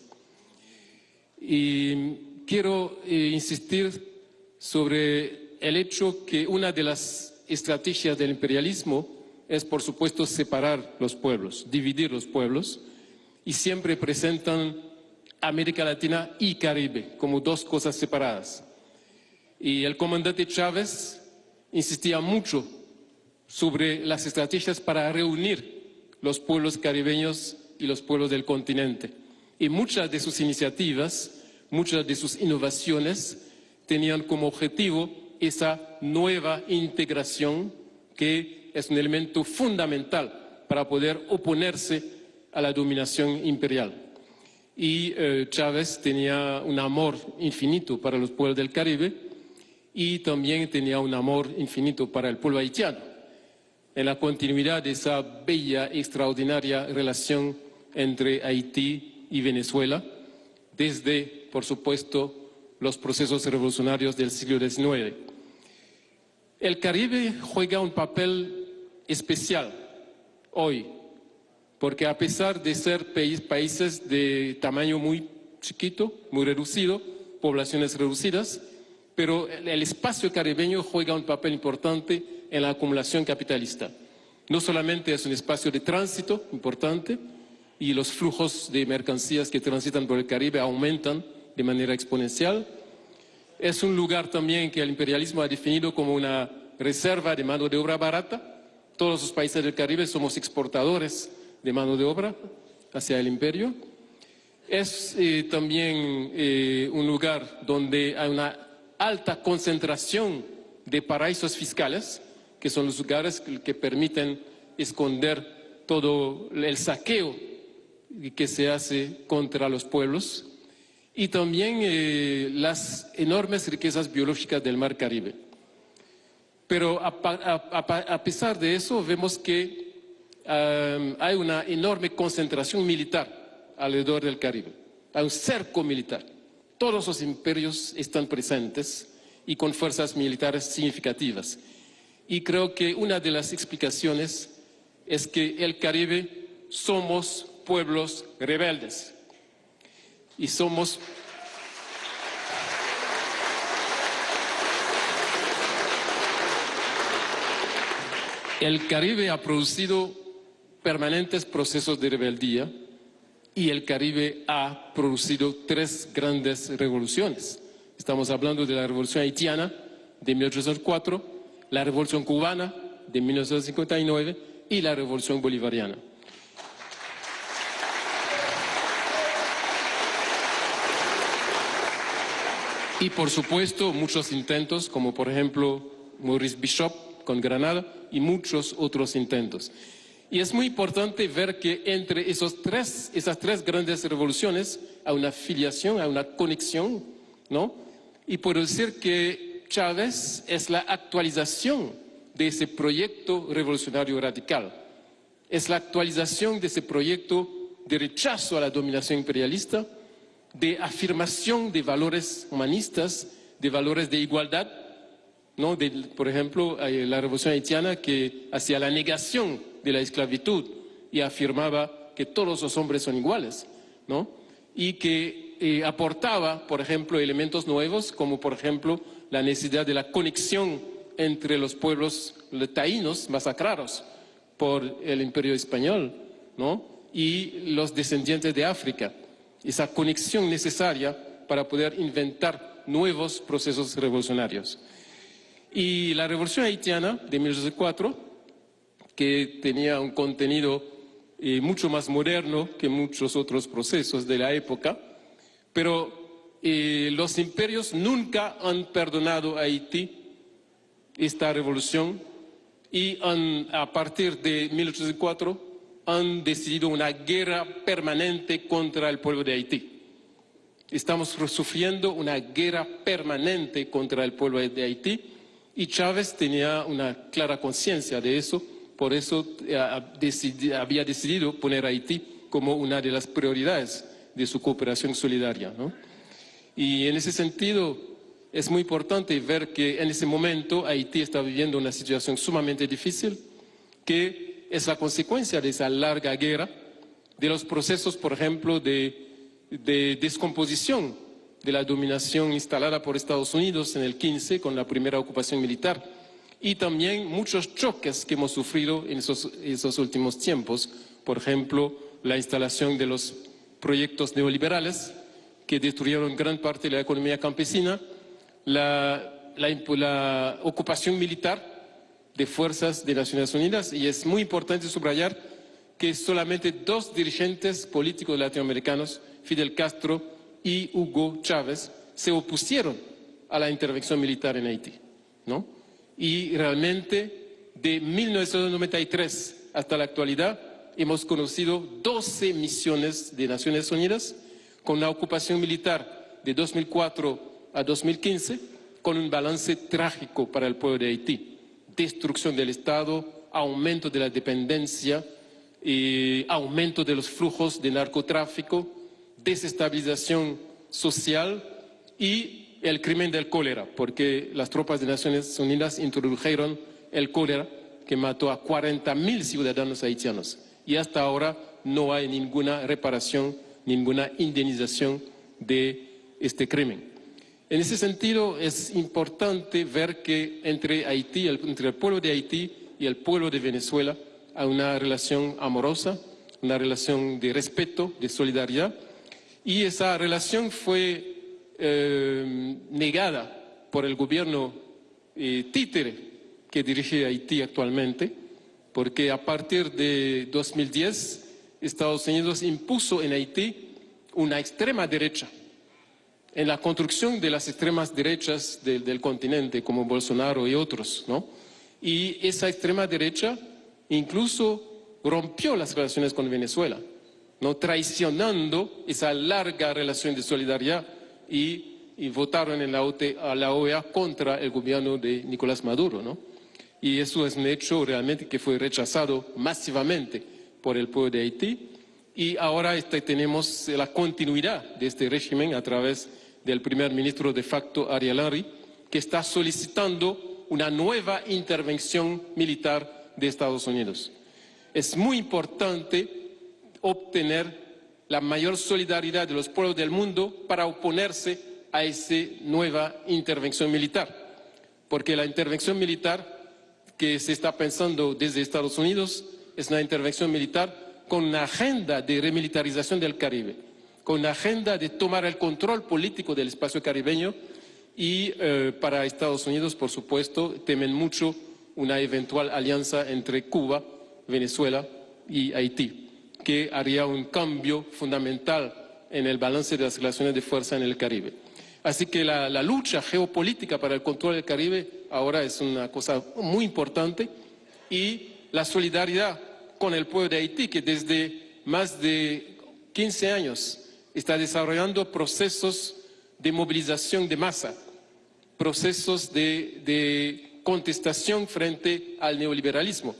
[SPEAKER 5] Y quiero eh, insistir sobre el hecho que una de las estrategias del imperialismo es, por supuesto, separar los pueblos, dividir los pueblos, y siempre presentan América Latina y Caribe como dos cosas separadas. Y el comandante Chávez insistía mucho sobre las estrategias para reunir los pueblos caribeños y los pueblos del continente. Y muchas de sus iniciativas, muchas de sus innovaciones tenían como objetivo esa nueva integración que es un elemento fundamental para poder oponerse a la dominación imperial. Y eh, Chávez tenía un amor infinito para los pueblos del Caribe y también tenía un amor infinito para el pueblo haitiano, en la continuidad de esa bella, extraordinaria relación entre Haití y Venezuela, desde, por supuesto, los procesos revolucionarios del siglo XIX. El Caribe juega un papel especial hoy, porque a pesar de ser países de tamaño muy chiquito, muy reducido, poblaciones reducidas, pero el espacio caribeño juega un papel importante en la acumulación capitalista. No solamente es un espacio de tránsito importante y los flujos de mercancías que transitan por el Caribe aumentan de manera exponencial. Es un lugar también que el imperialismo ha definido como una reserva de mano de obra barata, Todos los países del Caribe somos exportadores de mano de obra hacia el imperio. Es eh, también eh, un lugar donde hay una alta concentración de paraísos fiscales, que son los lugares que permiten esconder todo el saqueo que se hace contra los pueblos y también eh, las enormes riquezas biológicas del Mar Caribe. Pero a, pesar de eso, vemos que hay una enorme concentración militar alrededor del Caribe. Hay un cerco militar. Todos los imperios están presentes y con fuerzas militares significativas. Y creo que una de las explicaciones es que el Caribe somos pueblos rebeldes y somos El Caribe ha producido permanentes procesos de rebeldía y el Caribe ha producido tres grandes revoluciones. Estamos hablando de la revolución haitiana de 1804, la revolución cubana de 1959 y la revolución bolivariana. Y por supuesto muchos intentos, como por ejemplo Maurice Bishop con Granada y muchos otros intentos. Y es muy importante ver que entre esos tres, esas tres grandes revoluciones hay una filiación, hay una conexión, ¿no? Y puedo decir que Chávez es la actualización de ese proyecto revolucionario radical. Es la actualización de ese proyecto de rechazo a la dominación imperialista, de afirmación de valores humanistas, de valores de igualdad, ¿no? por ejemplo, la revolución haitiana que hacía la negación de la esclavitud y afirmaba que todos los hombres son iguales, ¿no? y que eh, aportaba, por ejemplo, elementos nuevos, como por ejemplo la necesidad de la conexión entre los pueblos taínos masacrados por el imperio español ¿no? y los descendientes de África. Esa conexión necesaria para poder inventar nuevos procesos revolucionarios. Y la revolución haitiana de 1804, que tenía un contenido eh, mucho más moderno que muchos otros procesos de la época, pero eh, los imperios nunca han perdonado a Haití esta revolución y a partir de 1804 han decidido una guerra permanente contra el pueblo de Haití. Estamos sufriendo una guerra permanente contra el pueblo de Haití y Chávez tenía una clara conciencia de eso, por eso eh, había decidido poner a Haití como una de las prioridades de su cooperación solidaria. Y en ese sentido es muy importante ver que en ese momento Haití está viviendo una situación sumamente difícil, que es la consecuencia de esa larga guerra, de los procesos, por ejemplo, de, de descomposición de la dominación instalada por Estados Unidos en el 15 con la primera ocupación militar y también muchos choques que hemos sufrido en esos últimos tiempos, por ejemplo, la instalación de los proyectos neoliberales que destruyeron gran parte de la economía campesina, la, ocupación militar de fuerzas de Naciones Unidas y es muy importante subrayar que solamente dos dirigentes políticos latinoamericanos, Fidel Castro y Hugo Chávez se opusieron a la intervención militar en Haití. ¿no? Y realmente de 1993 hasta la actualidad hemos conocido 12 misiones de Naciones Unidas con la ocupación militar de 2004 a 2015 con un balance trágico para el pueblo de Haití. Destrucción del Estado, aumento de la dependencia, eh, aumento de los flujos de narcotráfico, desestabilización social y el crimen del cólera, porque las tropas de Naciones Unidas introdujeron el cólera que mató a 40.000 ciudadanos haitianos y hasta ahora no hay ninguna reparación, ninguna indemnización de este crimen. En ese sentido es importante ver que entre Haití, entre el pueblo de Haití y el pueblo de Venezuela hay una relación amorosa, una relación de respeto, de solidaridad, y esa relación fue eh, negada por el gobierno eh, títere que dirige Haití actualmente, porque a partir de 2010 Estados Unidos impuso en Haití una extrema derecha. En la construcción de las extremas derechas del, continente, como Bolsonaro y otros, ¿no? Y esa extrema derecha incluso rompió las relaciones con Venezuela, ¿no? traicionando esa larga relación de solidaridad y, y votaron en la, OT a la OEA contra el gobierno de Nicolás Maduro. ¿no? Y eso es un hecho realmente que fue rechazado masivamente por el pueblo de Haití. Y ahora este, tenemos la continuidad de este régimen a través del primer ministro de facto Ariel Henry, que está solicitando una nueva intervención militar de Estados Unidos. Es muy importante obtener la mayor solidaridad de los pueblos del mundo para oponerse a esa nueva intervención militar, porque la intervención militar que se está pensando desde Estados Unidos es una intervención militar con una agenda de remilitarización del Caribe, con una agenda de tomar el control político del espacio caribeño y eh, para Estados Unidos, por supuesto, temen mucho una eventual alianza entre Cuba, Venezuela y Haití, que haría un cambio fundamental en el balance de las relaciones de fuerza en el Caribe. Así que la, la, lucha geopolítica para el control del Caribe ahora es una cosa muy importante y la solidaridad con el pueblo de Haití, que desde más de 15 años está desarrollando procesos de movilización de masa, procesos de, de contestación frente al neoliberalismo,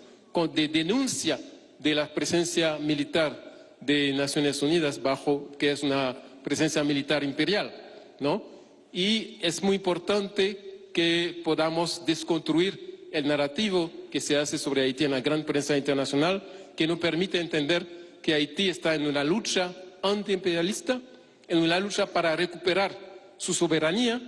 [SPEAKER 5] de denuncia de la presencia militar de Naciones Unidas bajo que es una presencia militar imperial, ¿no? Y es muy importante que podamos desconstruir el narrativo que se hace sobre Haití en la gran prensa internacional, que nos permite entender que Haití está en una lucha antiimperialista, en una lucha para recuperar su soberanía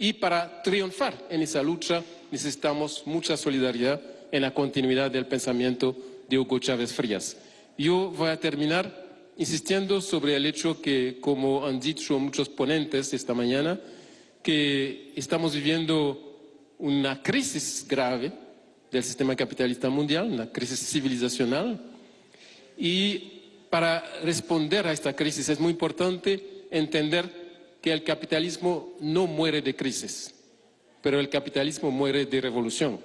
[SPEAKER 5] y para triunfar en esa lucha necesitamos mucha solidaridad en la continuidad del pensamiento de Hugo Chávez Frías. Yo voy a terminar insistiendo sobre el hecho que, como han dicho muchos ponentes esta mañana, que estamos viviendo una crisis grave del sistema capitalista mundial, una crisis civilizacional, y para responder a esta crisis es muy importante entender que el capitalismo no muere de crisis, pero el capitalismo muere de revolución.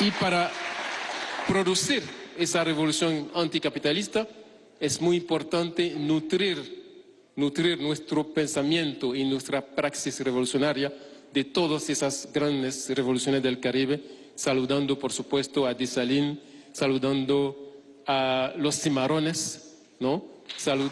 [SPEAKER 5] Y para producir esa revolución anticapitalista, es muy importante nutrir, nutrir nuestro pensamiento y nuestra praxis revolucionaria de todas esas grandes revoluciones del Caribe, saludando por supuesto a Desalín, saludando a los cimarrones, ¿no? Salud,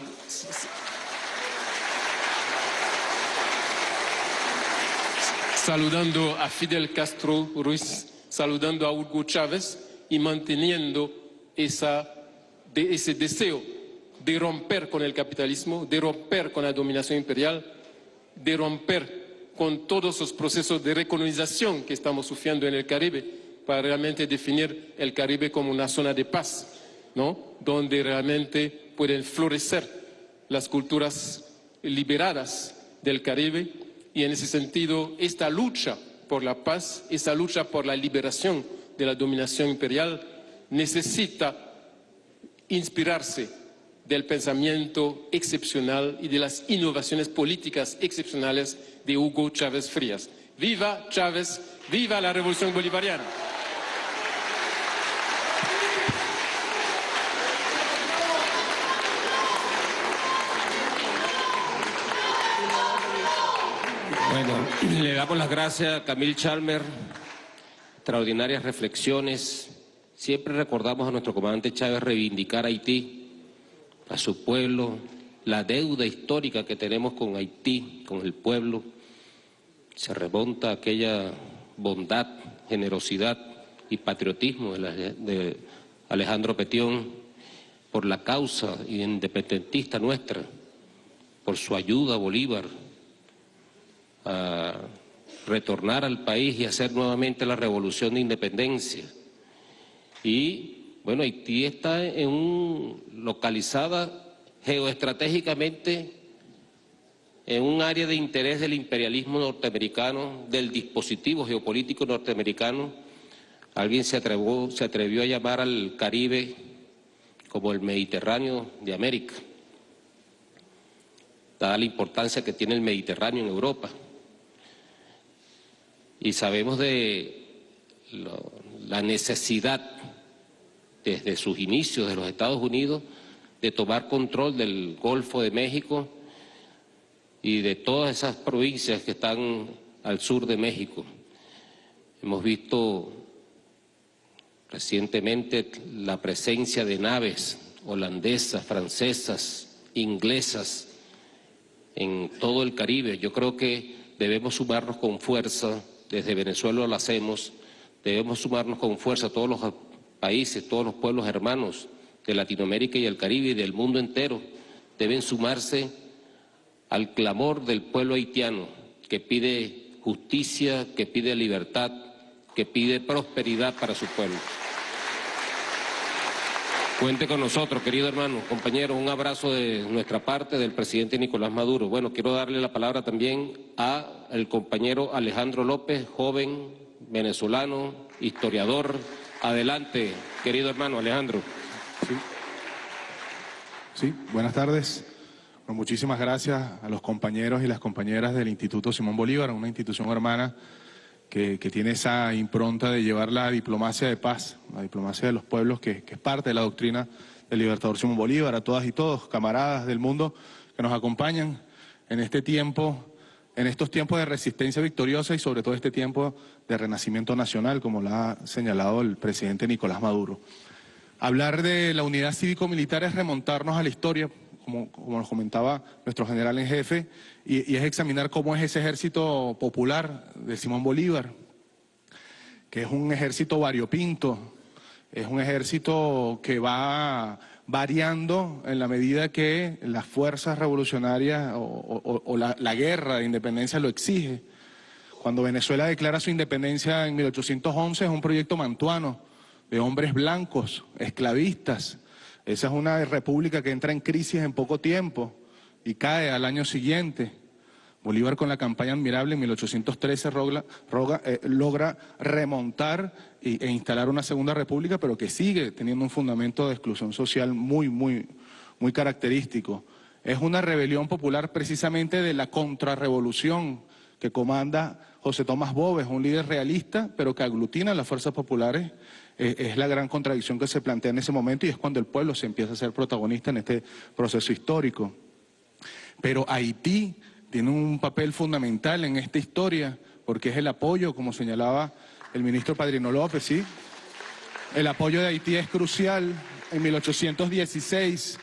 [SPEAKER 5] saludando a Fidel Castro Ruiz, saludando a Hugo Chávez y manteniendo esa, ese deseo de romper con el capitalismo, de romper con la dominación imperial, de romper con todos los procesos de recolonización que estamos sufriendo en el Caribe para realmente definir el Caribe como una zona de paz, ¿no? donde realmente pueden florecer las culturas liberadas del Caribe y en ese sentido esta lucha por la paz, esta lucha por la liberación de la dominación imperial necesita inspirarse del pensamiento excepcional y de las innovaciones políticas excepcionales de Hugo Chávez Frías. ¡Viva Chávez! ¡Viva la revolución bolivariana!
[SPEAKER 2] Bueno, le damos las gracias a Camille Chalmer, extraordinarias reflexiones, Siempre recordamos a nuestro comandante Chávez reivindicar a Haití, a su pueblo, la deuda histórica que tenemos con Haití, con el pueblo. Se remonta a aquella bondad, generosidad y patriotismo de, Alejandro Petión por la causa independentista nuestra, por su ayuda a Bolívar a retornar al país y hacer nuevamente la revolución de independencia y bueno, Haití está en localizada geoestratégicamente en un área de interés del imperialismo norteamericano, del dispositivo geopolítico norteamericano. Alguien se se atrevió a llamar al Caribe como el Mediterráneo de América, dada la importancia que tiene el Mediterráneo en Europa. Y sabemos de la necesidad desde sus inicios de los Estados Unidos de tomar control del Golfo de México y de todas esas provincias que están al sur de México. Hemos visto recientemente la presencia de naves holandesas, francesas, inglesas en todo el Caribe. Yo creo que debemos sumarnos con fuerza, desde Venezuela lo hacemos, debemos sumarnos con fuerza a todos los países, todos los pueblos hermanos de Latinoamérica y el Caribe y del mundo entero deben sumarse al clamor del pueblo haitiano que pide justicia, que pide libertad, que pide prosperidad para su pueblo. Cuente con nosotros, querido hermano, compañero, un abrazo de nuestra parte del presidente Nicolás Maduro. Bueno, quiero darle la palabra también al compañero Alejandro López, joven venezolano, historiador, Adelante, querido hermano Alejandro.
[SPEAKER 6] Sí, buenas tardes. muchísimas gracias a los compañeros y las compañeras del Instituto Simón Bolívar, una institución hermana que, tiene esa impronta de llevar la diplomacia de paz, la diplomacia de los pueblos, que, que es parte de la doctrina del libertador Simón Bolívar, a todas y todos, camaradas del mundo que nos acompañan en este tiempo en estos tiempos de resistencia victoriosa y sobre todo este tiempo de renacimiento nacional, como lo ha señalado el presidente Nicolás Maduro. Hablar de la unidad cívico-militar es remontarnos a la historia, como, nos comentaba nuestro general en jefe, y, y es examinar cómo es ese ejército popular de Simón Bolívar, que es un ejército variopinto, es un ejército que va variando en la medida que las fuerzas revolucionarias o, la, guerra de independencia lo exige. Cuando Venezuela declara su independencia en 1811 es un proyecto mantuano de hombres blancos, esclavistas. Esa es una república que entra en crisis en poco tiempo y cae al año siguiente. Bolívar con la campaña admirable en 1813 eh, logra remontar e instalar una segunda república, pero que sigue teniendo un fundamento de exclusión social muy, muy, muy característico. Es una rebelión popular precisamente de la contrarrevolución que comanda José Tomás Bobes, un líder realista, pero que aglutina a las fuerzas populares. Eh, es la gran contradicción que se plantea en ese momento y es cuando el pueblo se empieza a ser protagonista en este proceso histórico. Pero Haití tiene un papel fundamental en esta historia, porque es el apoyo, como señalaba el ministro Padrino López, ¿sí? El apoyo de Haití es crucial. En 1816,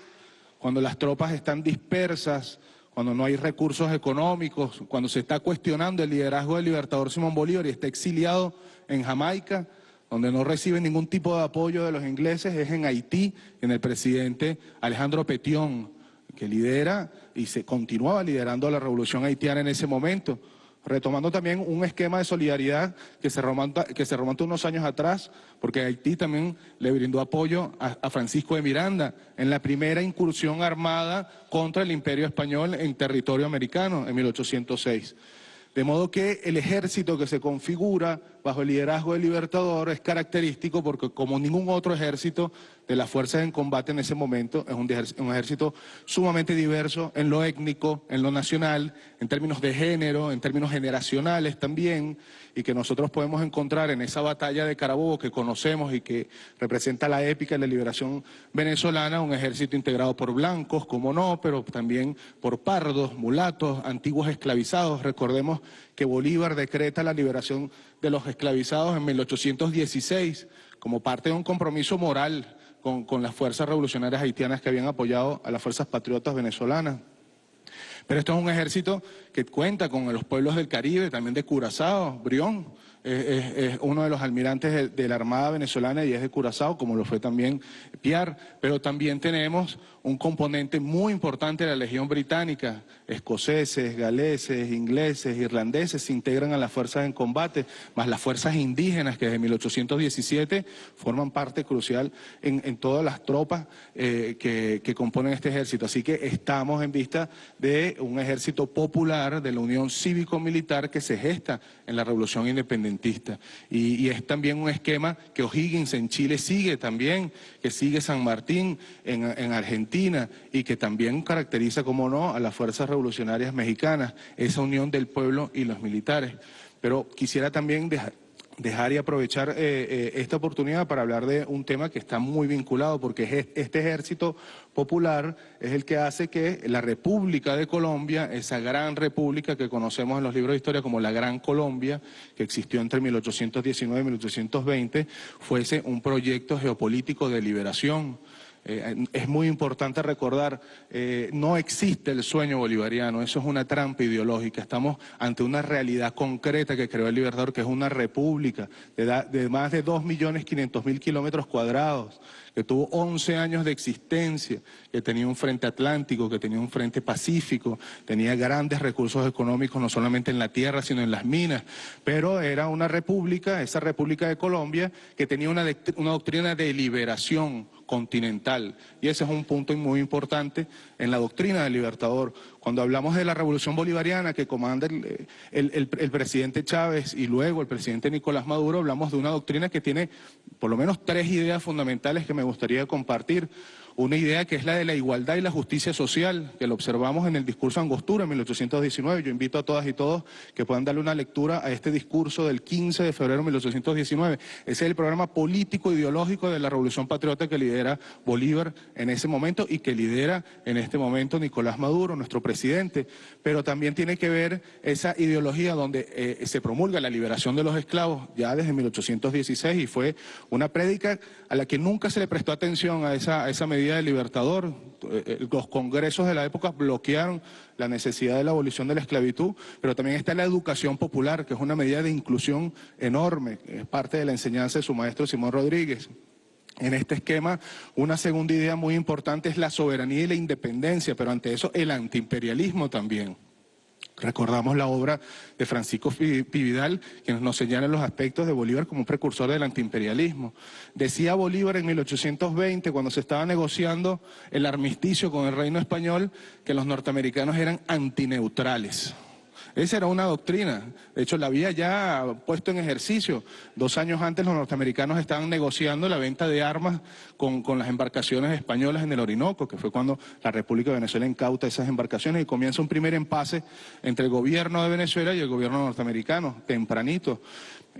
[SPEAKER 6] cuando las tropas están dispersas, cuando no hay recursos económicos, cuando se está cuestionando el liderazgo del libertador Simón Bolívar y está exiliado en Jamaica, donde no recibe ningún tipo de apoyo de los ingleses, es en Haití, en el presidente Alejandro Petión, que lidera y se continuaba liderando la revolución haitiana en ese momento, retomando también un esquema de solidaridad que se remonta, que se remonta unos años atrás, porque Haití también le brindó apoyo a, a, Francisco de Miranda en la primera incursión armada contra el imperio español en territorio americano en 1806. De modo que el ejército que se configura bajo el liderazgo del Libertador es característico porque como ningún otro ejército de las fuerzas en combate en ese momento es un, ejército sumamente diverso en lo étnico, en lo nacional, en términos de género, en términos generacionales también, y que nosotros podemos encontrar en esa batalla de Carabobo que conocemos y que representa la épica de la liberación venezolana, un ejército integrado por blancos, como no, pero también por pardos, mulatos, antiguos esclavizados. Recordemos que Bolívar decreta la liberación de los esclavizados en 1816 como parte de un compromiso moral con, las fuerzas revolucionarias haitianas que habían apoyado a las fuerzas patriotas venezolanas. Pero esto es un ejército que cuenta con los pueblos del Caribe, también de Curazao, Brión, es, uno de los almirantes de, la Armada venezolana y es de Curazao, como lo fue también Piar, pero también tenemos un componente muy importante de la Legión Británica. Escoceses, galeses, ingleses, irlandeses se integran a las fuerzas en combate, más las fuerzas indígenas que desde 1817 forman parte crucial en, todas las tropas eh, que, que componen este ejército. Así que estamos en vista de un ejército popular de la Unión Cívico-Militar que se gesta en la Revolución Independentista. Y, es también un esquema que O'Higgins en Chile sigue también, que sigue San Martín en, en Argentina y que también caracteriza, como no, a las fuerzas revolucionarias mexicanas, esa unión del pueblo y los militares. Pero quisiera también dejar, y aprovechar eh, eh, esta oportunidad para hablar de un tema que está muy vinculado, porque este ejército popular es el que hace que la República de Colombia, esa gran república que conocemos en los libros de historia como la Gran Colombia, que existió entre 1819 y 1820, fuese un proyecto geopolítico de liberación eh, es muy importante recordar, eh, no existe el sueño bolivariano, eso es una trampa ideológica. Estamos ante una realidad concreta que creó el Libertador, que es una república de, de más de 2.500.000 kilómetros cuadrados, que tuvo 11 años de existencia, que tenía un frente atlántico, que tenía un frente pacífico, tenía grandes recursos económicos no solamente en la tierra, sino en las minas, pero era una república, esa República de Colombia, que tenía una doctrina de liberación, continental. Y ese es un punto muy importante en la doctrina del Libertador. Cuando hablamos de la revolución bolivariana que comanda el, presidente Chávez y luego el presidente Nicolás Maduro, hablamos de una doctrina que tiene por lo menos tres ideas fundamentales que me gustaría compartir una idea que es la de la igualdad y la justicia social, que lo observamos en el discurso Angostura en 1819. Yo invito a todas y todos que puedan darle una lectura a este discurso del 15 de febrero de 1819. Ese es el programa político ideológico de la Revolución Patriota que lidera Bolívar en ese momento y que lidera en este momento Nicolás Maduro, nuestro presidente. Pero también tiene que ver esa ideología donde eh, se promulga la liberación de los esclavos ya desde 1816 y fue una prédica a la que nunca se le prestó atención a esa, a esa medida del Libertador. Eh, eh, los congresos de la época bloquearon la necesidad de la abolición de la esclavitud, pero también está la educación popular, que es una medida de inclusión enorme, es parte de la enseñanza de su maestro Simón Rodríguez. En este esquema, una segunda idea muy importante es la soberanía y la independencia, pero ante eso el antiimperialismo también. Recordamos la obra de Francisco Pividal, que nos señala los aspectos de Bolívar como un precursor del antiimperialismo. Decía Bolívar en 1820, cuando se estaba negociando el armisticio con el reino español, que los norteamericanos eran antineutrales. Esa era una doctrina. De hecho, la había ya puesto en ejercicio. Dos años antes los norteamericanos estaban negociando la venta de armas con, las embarcaciones españolas en el Orinoco, que fue cuando la República de Venezuela incauta esas embarcaciones y comienza un primer empase entre el gobierno de Venezuela y el gobierno norteamericano, tempranito.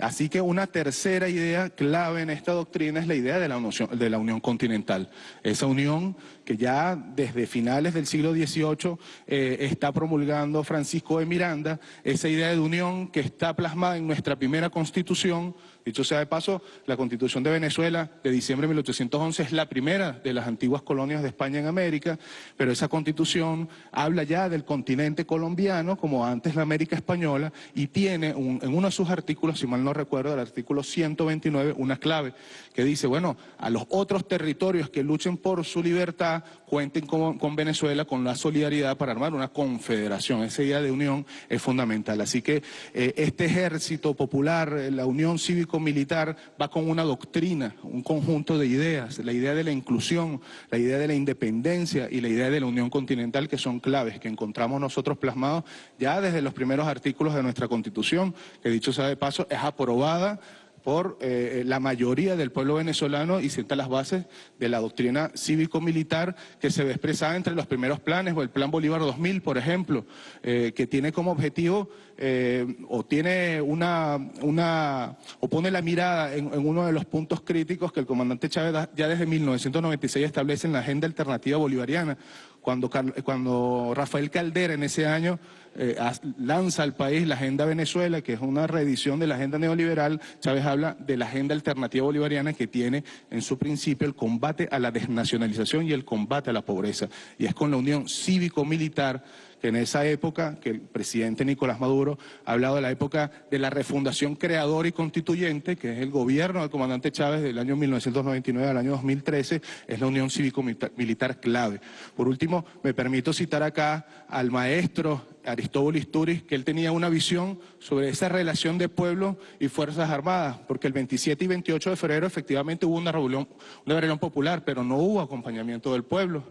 [SPEAKER 6] Así que una tercera idea clave en esta doctrina es la idea de la, unión, continental. Esa unión que ya desde finales del siglo XVIII eh, está promulgando Francisco de Miranda, esa idea de unión que está plasmada en nuestra primera constitución, Dicho sea de paso, la Constitución de Venezuela de diciembre de 1811 es la primera de las antiguas colonias de España en América, pero esa Constitución habla ya del continente colombiano como antes la América española y tiene en uno de sus artículos, si mal no recuerdo, el artículo 129, una clave que dice, bueno, a los otros territorios que luchen por su libertad cuenten con, Venezuela con la solidaridad para armar una confederación. Esa idea de unión es fundamental. Así que eh, este ejército popular, la unión cívico militar va con una doctrina, un conjunto de ideas, la idea de la inclusión, la idea de la independencia y la idea de la unión continental que son claves, que encontramos nosotros plasmados ya desde los primeros artículos de nuestra Constitución, que dicho sea de paso, es aprobada por eh, la mayoría del pueblo venezolano y sienta las bases de la doctrina cívico-militar que se ve expresada entre los primeros planes, o el Plan Bolívar 2000, por ejemplo, eh, que tiene como objetivo eh, o tiene una, una, o pone la mirada en, uno de los puntos críticos que el comandante Chávez ya desde 1996 establece en la agenda alternativa bolivariana, cuando, cuando Rafael Caldera en ese año eh, lanza al país la Agenda Venezuela, que es una reedición de la Agenda Neoliberal, Chávez habla de la Agenda Alternativa Bolivariana que tiene en su principio el combate a la desnacionalización y el combate a la pobreza. Y es con la unión cívico-militar que en esa época, que el presidente Nicolás Maduro ha hablado de la época de la refundación creadora y constituyente, que es el gobierno del comandante Chávez del año 1999 al año 2013, es la unión cívico-militar clave. Por último, me permito citar acá al maestro Aristóbulo Isturiz, que él tenía una visión sobre esa relación de pueblo y Fuerzas Armadas, porque el 27 y 28 de febrero efectivamente hubo una rebelión, una rebelión popular, pero no hubo acompañamiento del pueblo.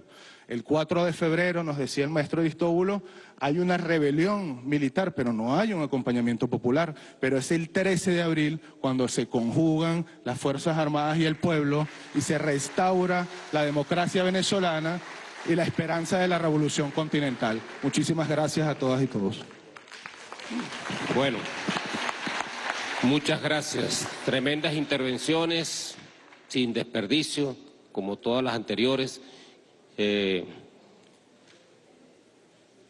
[SPEAKER 6] El 4 de febrero, nos decía el maestro Aristóbulo, hay una rebelión militar, pero no hay un acompañamiento popular. Pero es el 13 de abril cuando se conjugan las Fuerzas Armadas y el pueblo y se restaura la democracia venezolana y la esperanza de la revolución continental. Muchísimas gracias a todas y todos.
[SPEAKER 2] Bueno, muchas gracias. Tremendas intervenciones, sin desperdicio, como todas las anteriores. Eh,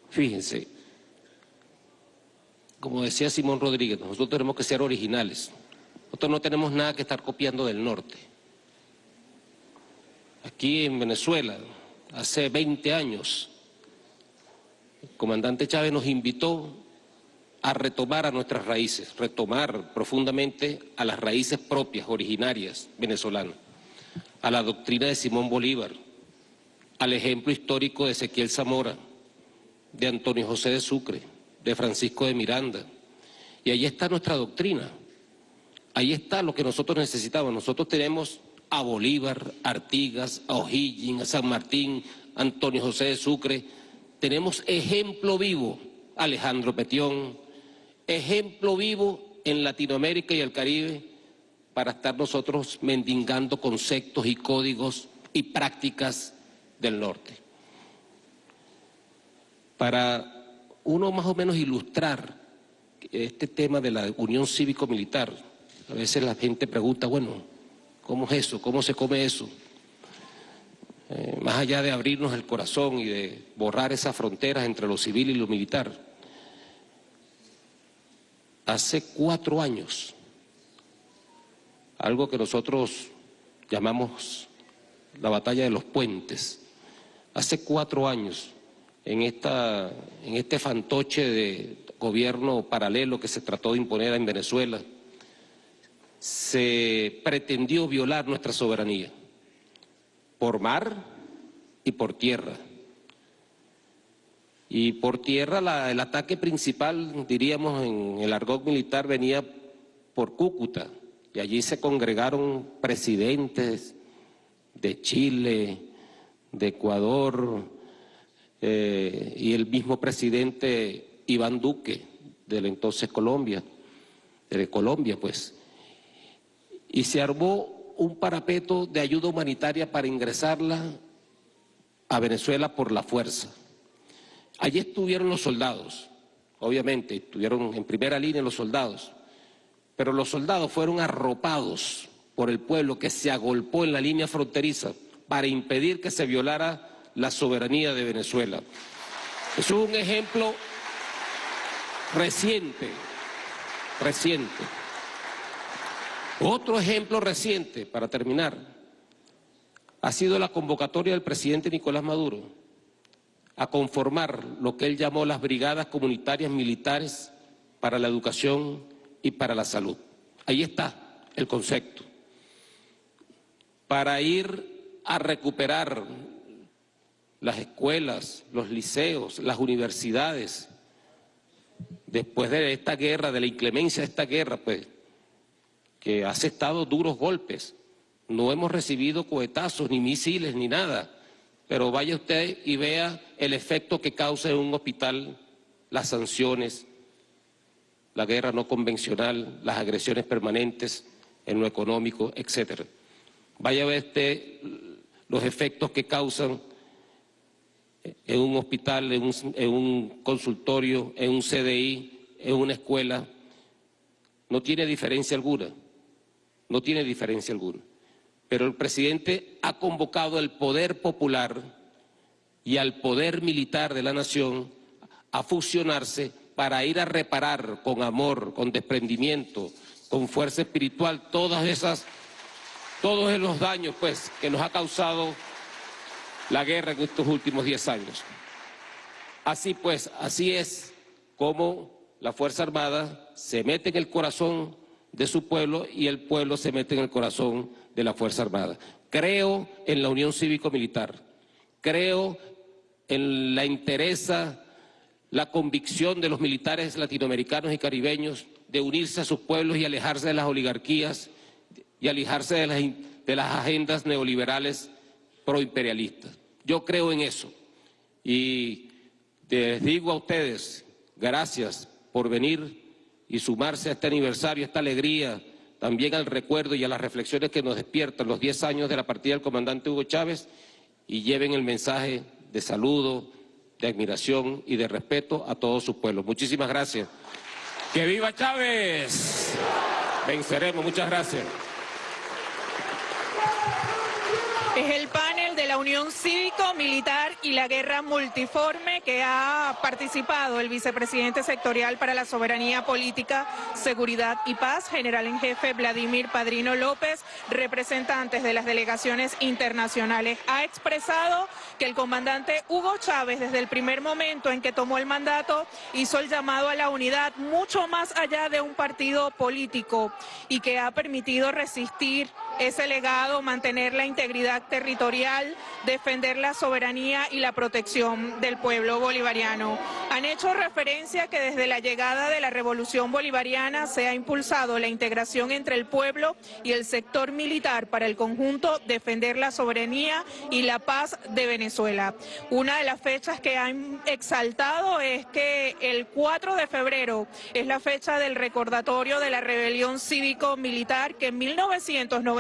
[SPEAKER 2] fíjense, como decía Simón Rodríguez, nosotros tenemos que ser originales. Nosotros no tenemos nada que estar copiando del norte. Aquí en Venezuela, hace 20 años, el comandante Chávez nos invitó a retomar a nuestras raíces, retomar profundamente a las raíces propias, originarias, venezolanas, a la doctrina de Simón Bolívar, al ejemplo histórico de Ezequiel Zamora, de Antonio José de Sucre, de Francisco de Miranda. Y ahí está nuestra doctrina, ahí está lo que nosotros necesitamos. Nosotros tenemos a Bolívar, Artigas, a O'Higgins, a San Martín, Antonio José de Sucre. Tenemos ejemplo vivo, Alejandro Petión, ejemplo vivo en Latinoamérica y el Caribe para estar nosotros mendigando conceptos y códigos y prácticas del norte. Para uno más o menos ilustrar este tema de la unión cívico-militar, a veces la gente pregunta, bueno, ¿Cómo es eso? ¿Cómo se come eso? Eh, más allá de abrirnos el corazón y de borrar esas fronteras entre lo civil y lo militar. Hace cuatro años, algo que nosotros llamamos la batalla de los puentes, hace cuatro años, en, esta, en este fantoche de gobierno paralelo que se trató de imponer en Venezuela, se pretendió violar nuestra soberanía, por mar y por tierra. Y por tierra el ataque principal, diríamos en el argot militar, venía por Cúcuta, y allí se congregaron presidentes de Chile, de Ecuador, eh, y el mismo presidente Iván Duque, de entonces Colombia, de Colombia pues y se armó un parapeto de ayuda humanitaria para ingresarla a Venezuela por la fuerza. Allí estuvieron los soldados, obviamente, estuvieron en primera línea los soldados, pero los soldados fueron arropados por el pueblo que se agolpó en la línea fronteriza para impedir que se violara la soberanía de Venezuela. Es un ejemplo reciente, reciente. Otro ejemplo reciente, para terminar, ha sido la convocatoria del presidente Nicolás Maduro a conformar lo que él llamó las brigadas comunitarias militares para la educación y para la salud. Ahí está el concepto. Para ir a recuperar las escuelas, los liceos, las universidades, después de esta guerra, de la inclemencia de esta guerra, pues que ha aceptado duros golpes. No hemos recibido cohetazos, ni misiles, ni nada. Pero vaya usted y vea el efecto que causa en un hospital las sanciones, la guerra no convencional, las agresiones permanentes en lo económico, etcétera. Vaya a ver usted los efectos que causan en un hospital, en un, consultorio, en un CDI, en una escuela. No tiene diferencia alguna no tiene diferencia alguna. Pero el presidente ha convocado al poder popular y al poder militar de la nación a fusionarse para ir a reparar con amor, con desprendimiento, con fuerza espiritual, todas esas, todos los daños pues, que nos ha causado la guerra en estos últimos diez años. Así pues, así es como la Fuerza Armada se mete en el corazón de su pueblo y el pueblo se mete en el corazón de la Fuerza Armada. Creo en la unión cívico-militar, creo en la interesa, la convicción de los militares latinoamericanos y caribeños de unirse a sus pueblos y alejarse de las oligarquías y alejarse de las, de las agendas neoliberales proimperialistas. Yo creo en eso y les digo a ustedes, gracias por venir y sumarse a este aniversario, a esta alegría, también al recuerdo y a las reflexiones que nos despiertan los 10 años de la partida del comandante Hugo Chávez y lleven el mensaje de saludo, de admiración y de respeto a todos sus pueblos. Muchísimas gracias. ¡Que viva Chávez! Venceremos. Muchas gracias.
[SPEAKER 7] Es el panel de la Unión Cívico-Militar y la Guerra Multiforme que ha participado el vicepresidente sectorial para la Soberanía Política, Seguridad y Paz, general en jefe Vladimir Padrino López, representantes de las delegaciones internacionales. Ha expresado que el comandante Hugo Chávez, desde el primer momento en que tomó el mandato, hizo el llamado a la unidad mucho más allá de un partido político y que ha permitido resistir ese legado, mantener la integridad territorial, defender la soberanía y la protección del pueblo bolivariano. Han hecho referencia que desde la llegada de la revolución bolivariana se ha impulsado la integración entre el pueblo y el sector militar para el conjunto defender la soberanía y la paz de Venezuela. Una de las fechas que han exaltado es que el 4 de febrero es la fecha del recordatorio de la rebelión cívico-militar que en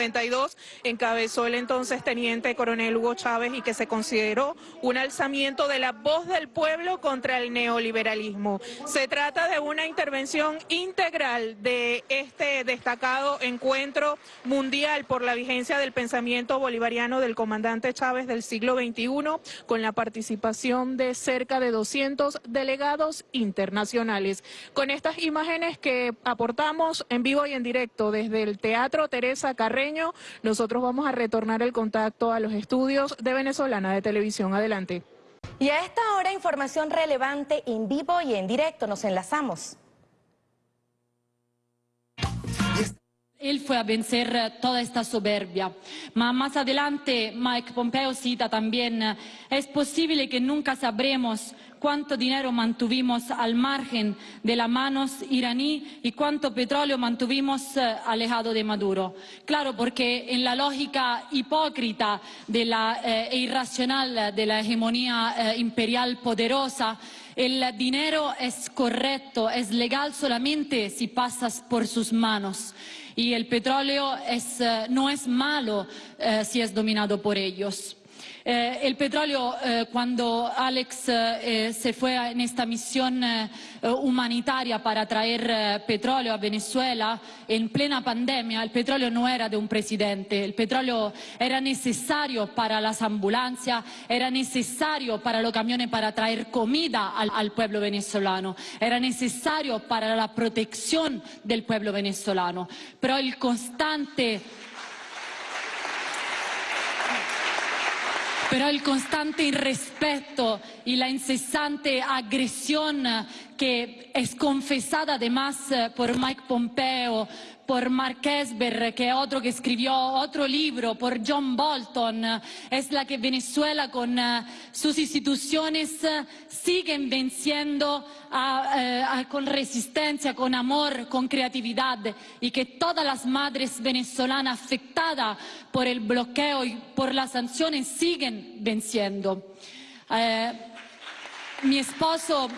[SPEAKER 7] 1992 encabezó el entonces teniente coronel Hugo Chávez y que se consideró un alzamiento de la voz del pueblo contra el neoliberalismo. Se trata de una intervención integral de este destacado encuentro mundial por la vigencia del pensamiento bolivariano del comandante Chávez del siglo XXI, con la participación de cerca de 200 delegados internacionales. Con estas imágenes que aportamos en vivo y en directo desde el Teatro Teresa Carreño, nosotros vamos a retornar el contacto a los estudios de Venezolana de Televisión. Adelante.
[SPEAKER 8] Y a esta hora información relevante en vivo y en directo. Nos enlazamos.
[SPEAKER 9] Él fue a vencer toda esta soberbia. Más adelante Mike Pompeo cita también, es posible que nunca sabremos cuánto dinero mantuvimos al margen de las manos iraní y cuánto petróleo mantuvimos alejado de Maduro. Claro, porque en la lógica hipócrita eh, e irracional de la hegemonía eh, imperial poderosa, el dinero es correcto, es legal solamente si pasas por sus manos y el petróleo eh, no es malo eh, si es dominado por ellos. Eh, el petróleo, eh, cuando Alex eh, se fue en esta misión eh, humanitaria para traer eh, petróleo a Venezuela en plena pandemia, el petróleo no era de un presidente, el petróleo era necesario para las ambulancias, era necesario para los camiones para traer comida al, al pueblo venezolano, era necesario para la protección del pueblo venezolano. Pero el constante pero el constante irrespeto y la incesante agresión que es confesada además eh, por Mike Pompeo, por Mark Esber, que es otro que escribió otro libro, por John Bolton, es la que Venezuela con uh, sus instituciones uh, siguen venciendo uh, con resistencia, con amor, con creatividad y que todas las madres venezolanas afectadas por el bloqueo y por las sanciones siguen venciendo. Eh, mi esposo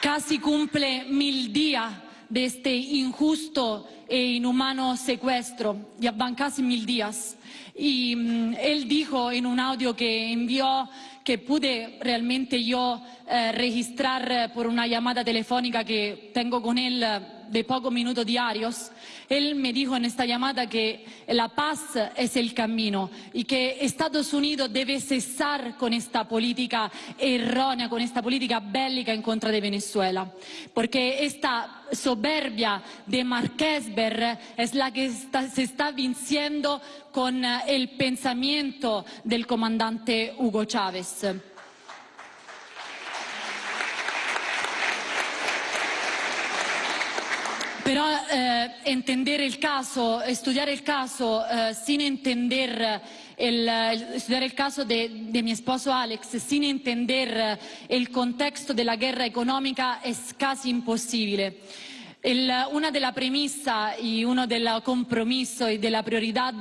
[SPEAKER 9] casi cumple mil días de este injusto e inhumano secuestro. Van casi mil días. Y mm, él dijo en un audio que envió que pude realmente yo eh, registrar eh, por una llamada telefónica que tengo con él eh, de pocos minutos diarios, él me dijo en esta llamada que la paz es el camino y que Estados Unidos debe cesar con esta política errónea, con esta política bélica en contra de Venezuela, porque esta soberbia de Marquesber es la que se está venciendo con el pensamiento del comandante Hugo Chávez. Pero eh, entender el caso, estudiar el caso eh, sin entender el, estudiar el caso de, de, mi esposo Alex, sin entender el contexto de la guerra económica es casi imposible. El, una de las premisas y uno del compromiso y de la prioridad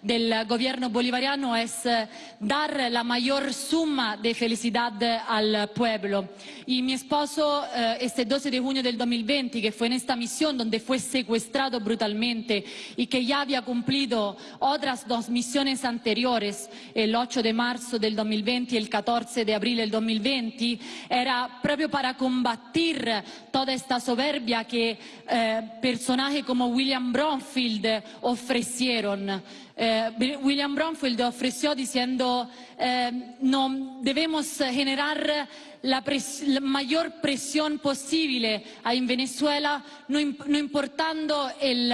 [SPEAKER 9] del gobierno bolivariano es eh, dar la mayor suma de felicidad al pueblo. Y mi esposo, eh, este 12 de junio del 2020, que fue en esta misión donde fue secuestrado brutalmente y que ya había cumplido otras dos misiones anteriores, el 8 de marzo del 2020 y el 14 de abril del 2020, era proprio para combatir toda esta soberbia que eh, personajes como William Bromfield ofrecieron. Eh, William Bromfield ofreció diciendo eh, no debemos generar la, la, mayor presión posible en Venezuela, no, importando el,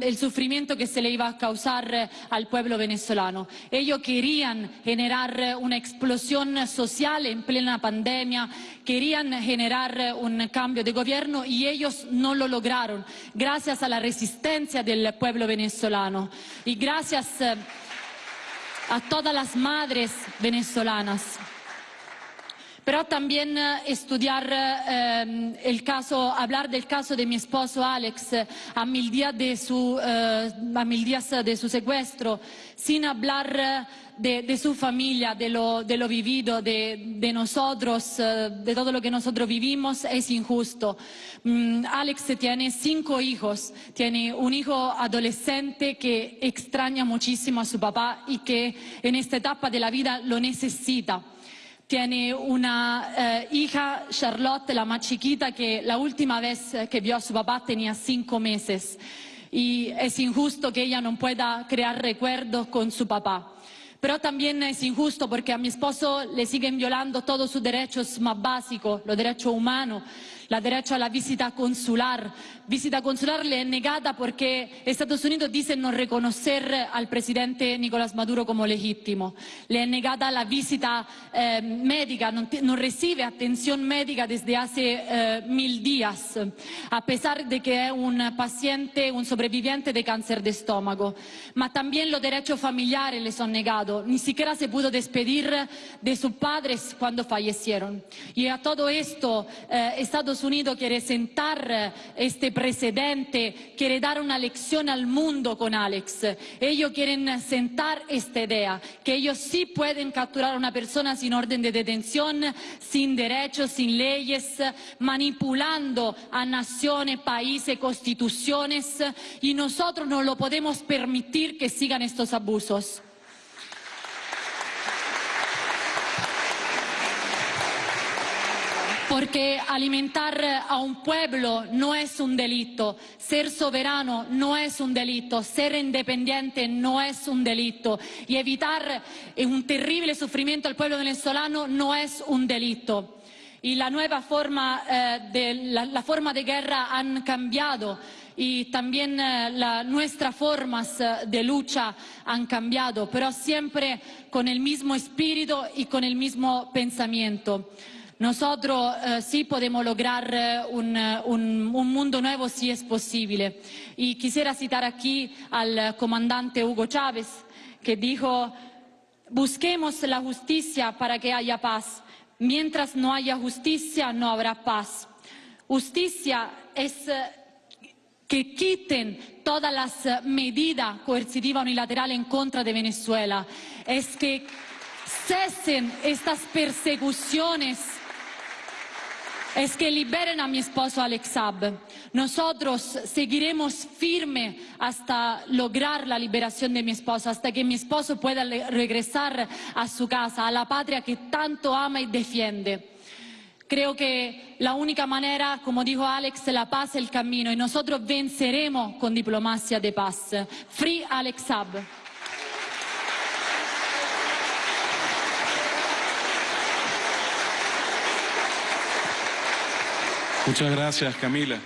[SPEAKER 9] el, sufrimiento que se le iba a causar al pueblo venezolano. Ellos querían generar una explosión social en plena pandemia, querían generar un cambio de gobierno y ellos no lo lograron, gracias a la resistencia del pueblo venezolano y gracias a todas las madres venezolanas pero también eh, estudiar eh, el caso, hablar del caso de mi esposo Alex eh, a mil días de su, secuestro, sin hablar de, su familia, de lo, de lo vivido, de, de, nosotros, de todo lo que nosotros vivimos, es injusto. Mm, Alex tiene cinco hijos, tiene un hijo adolescente que extraña muchísimo a su papá y que en esta etapa de la vida lo necesita. Tiene una eh, hija, Charlotte, la más chiquita, que la última vez que vio a su papá tenía cinco meses. Y es injusto que ella no pueda crear recuerdos con su papá. Pero también es injusto porque a mi esposo le siguen violando todos sus derechos más básicos, los derechos humanos, la derecho a la visita consular. Visita consular le es negada porque Estados Unidos dice no reconocer al presidente Nicolás Maduro como legítimo. Le es negada la visita eh, médica, no, recibe atención médica desde hace eh, mil días, a pesar de que es un paciente, un sobreviviente de cáncer de estómago. Ma también los derechos familiares le son negados. Ni siquiera se pudo despedir de sus padres cuando fallecieron. Y a todo esto, eh, Estados Estados Unidos quiere sentar eh, este precedente, quiere dar una lección al mundo con Alex. Ellos quieren sentar esta idea, que ellos sí pueden capturar a una persona sin orden de detención, sin derechos, sin leyes, manipulando a naciones, países, constituciones, y nosotros no lo podemos permitir que sigan estos abusos. Porque alimentar a un pueblo no es un delito, ser soberano no es un delito, ser independiente no es un delito. Y evitar un terrible sufrimiento al pueblo venezolano no es un delito. Y la nueva forma, eh, de, la, forma de guerra han cambiado. Y también eh, nuestras formas eh, de lucha han cambiado, pero siempre con el mismo espíritu y con el mismo pensamiento. Nosotros eh, sí podemos lograr eh, eh, un, mundo nuevo si es posible. Y quisiera citar aquí al comandante Hugo Chávez, que dijo, busquemos la justicia para que haya paz. Mientras no haya justicia, no habrá paz. Justicia es que quiten todas las medidas coercitivas unilaterales en contra de Venezuela. Es que cesen estas persecuciones es que liberen a mi esposo Alex Saab. Nosotros seguiremos firme hasta lograr la liberación de mi esposo, hasta que mi esposo pueda regresar a su casa, a la patria que tanto ama y defiende. Creo que la única manera, como dijo Alex, la paz es el camino y nosotros venceremos con diplomacia de paz. Free Alex Saab.
[SPEAKER 6] Muchas gracias, Camila.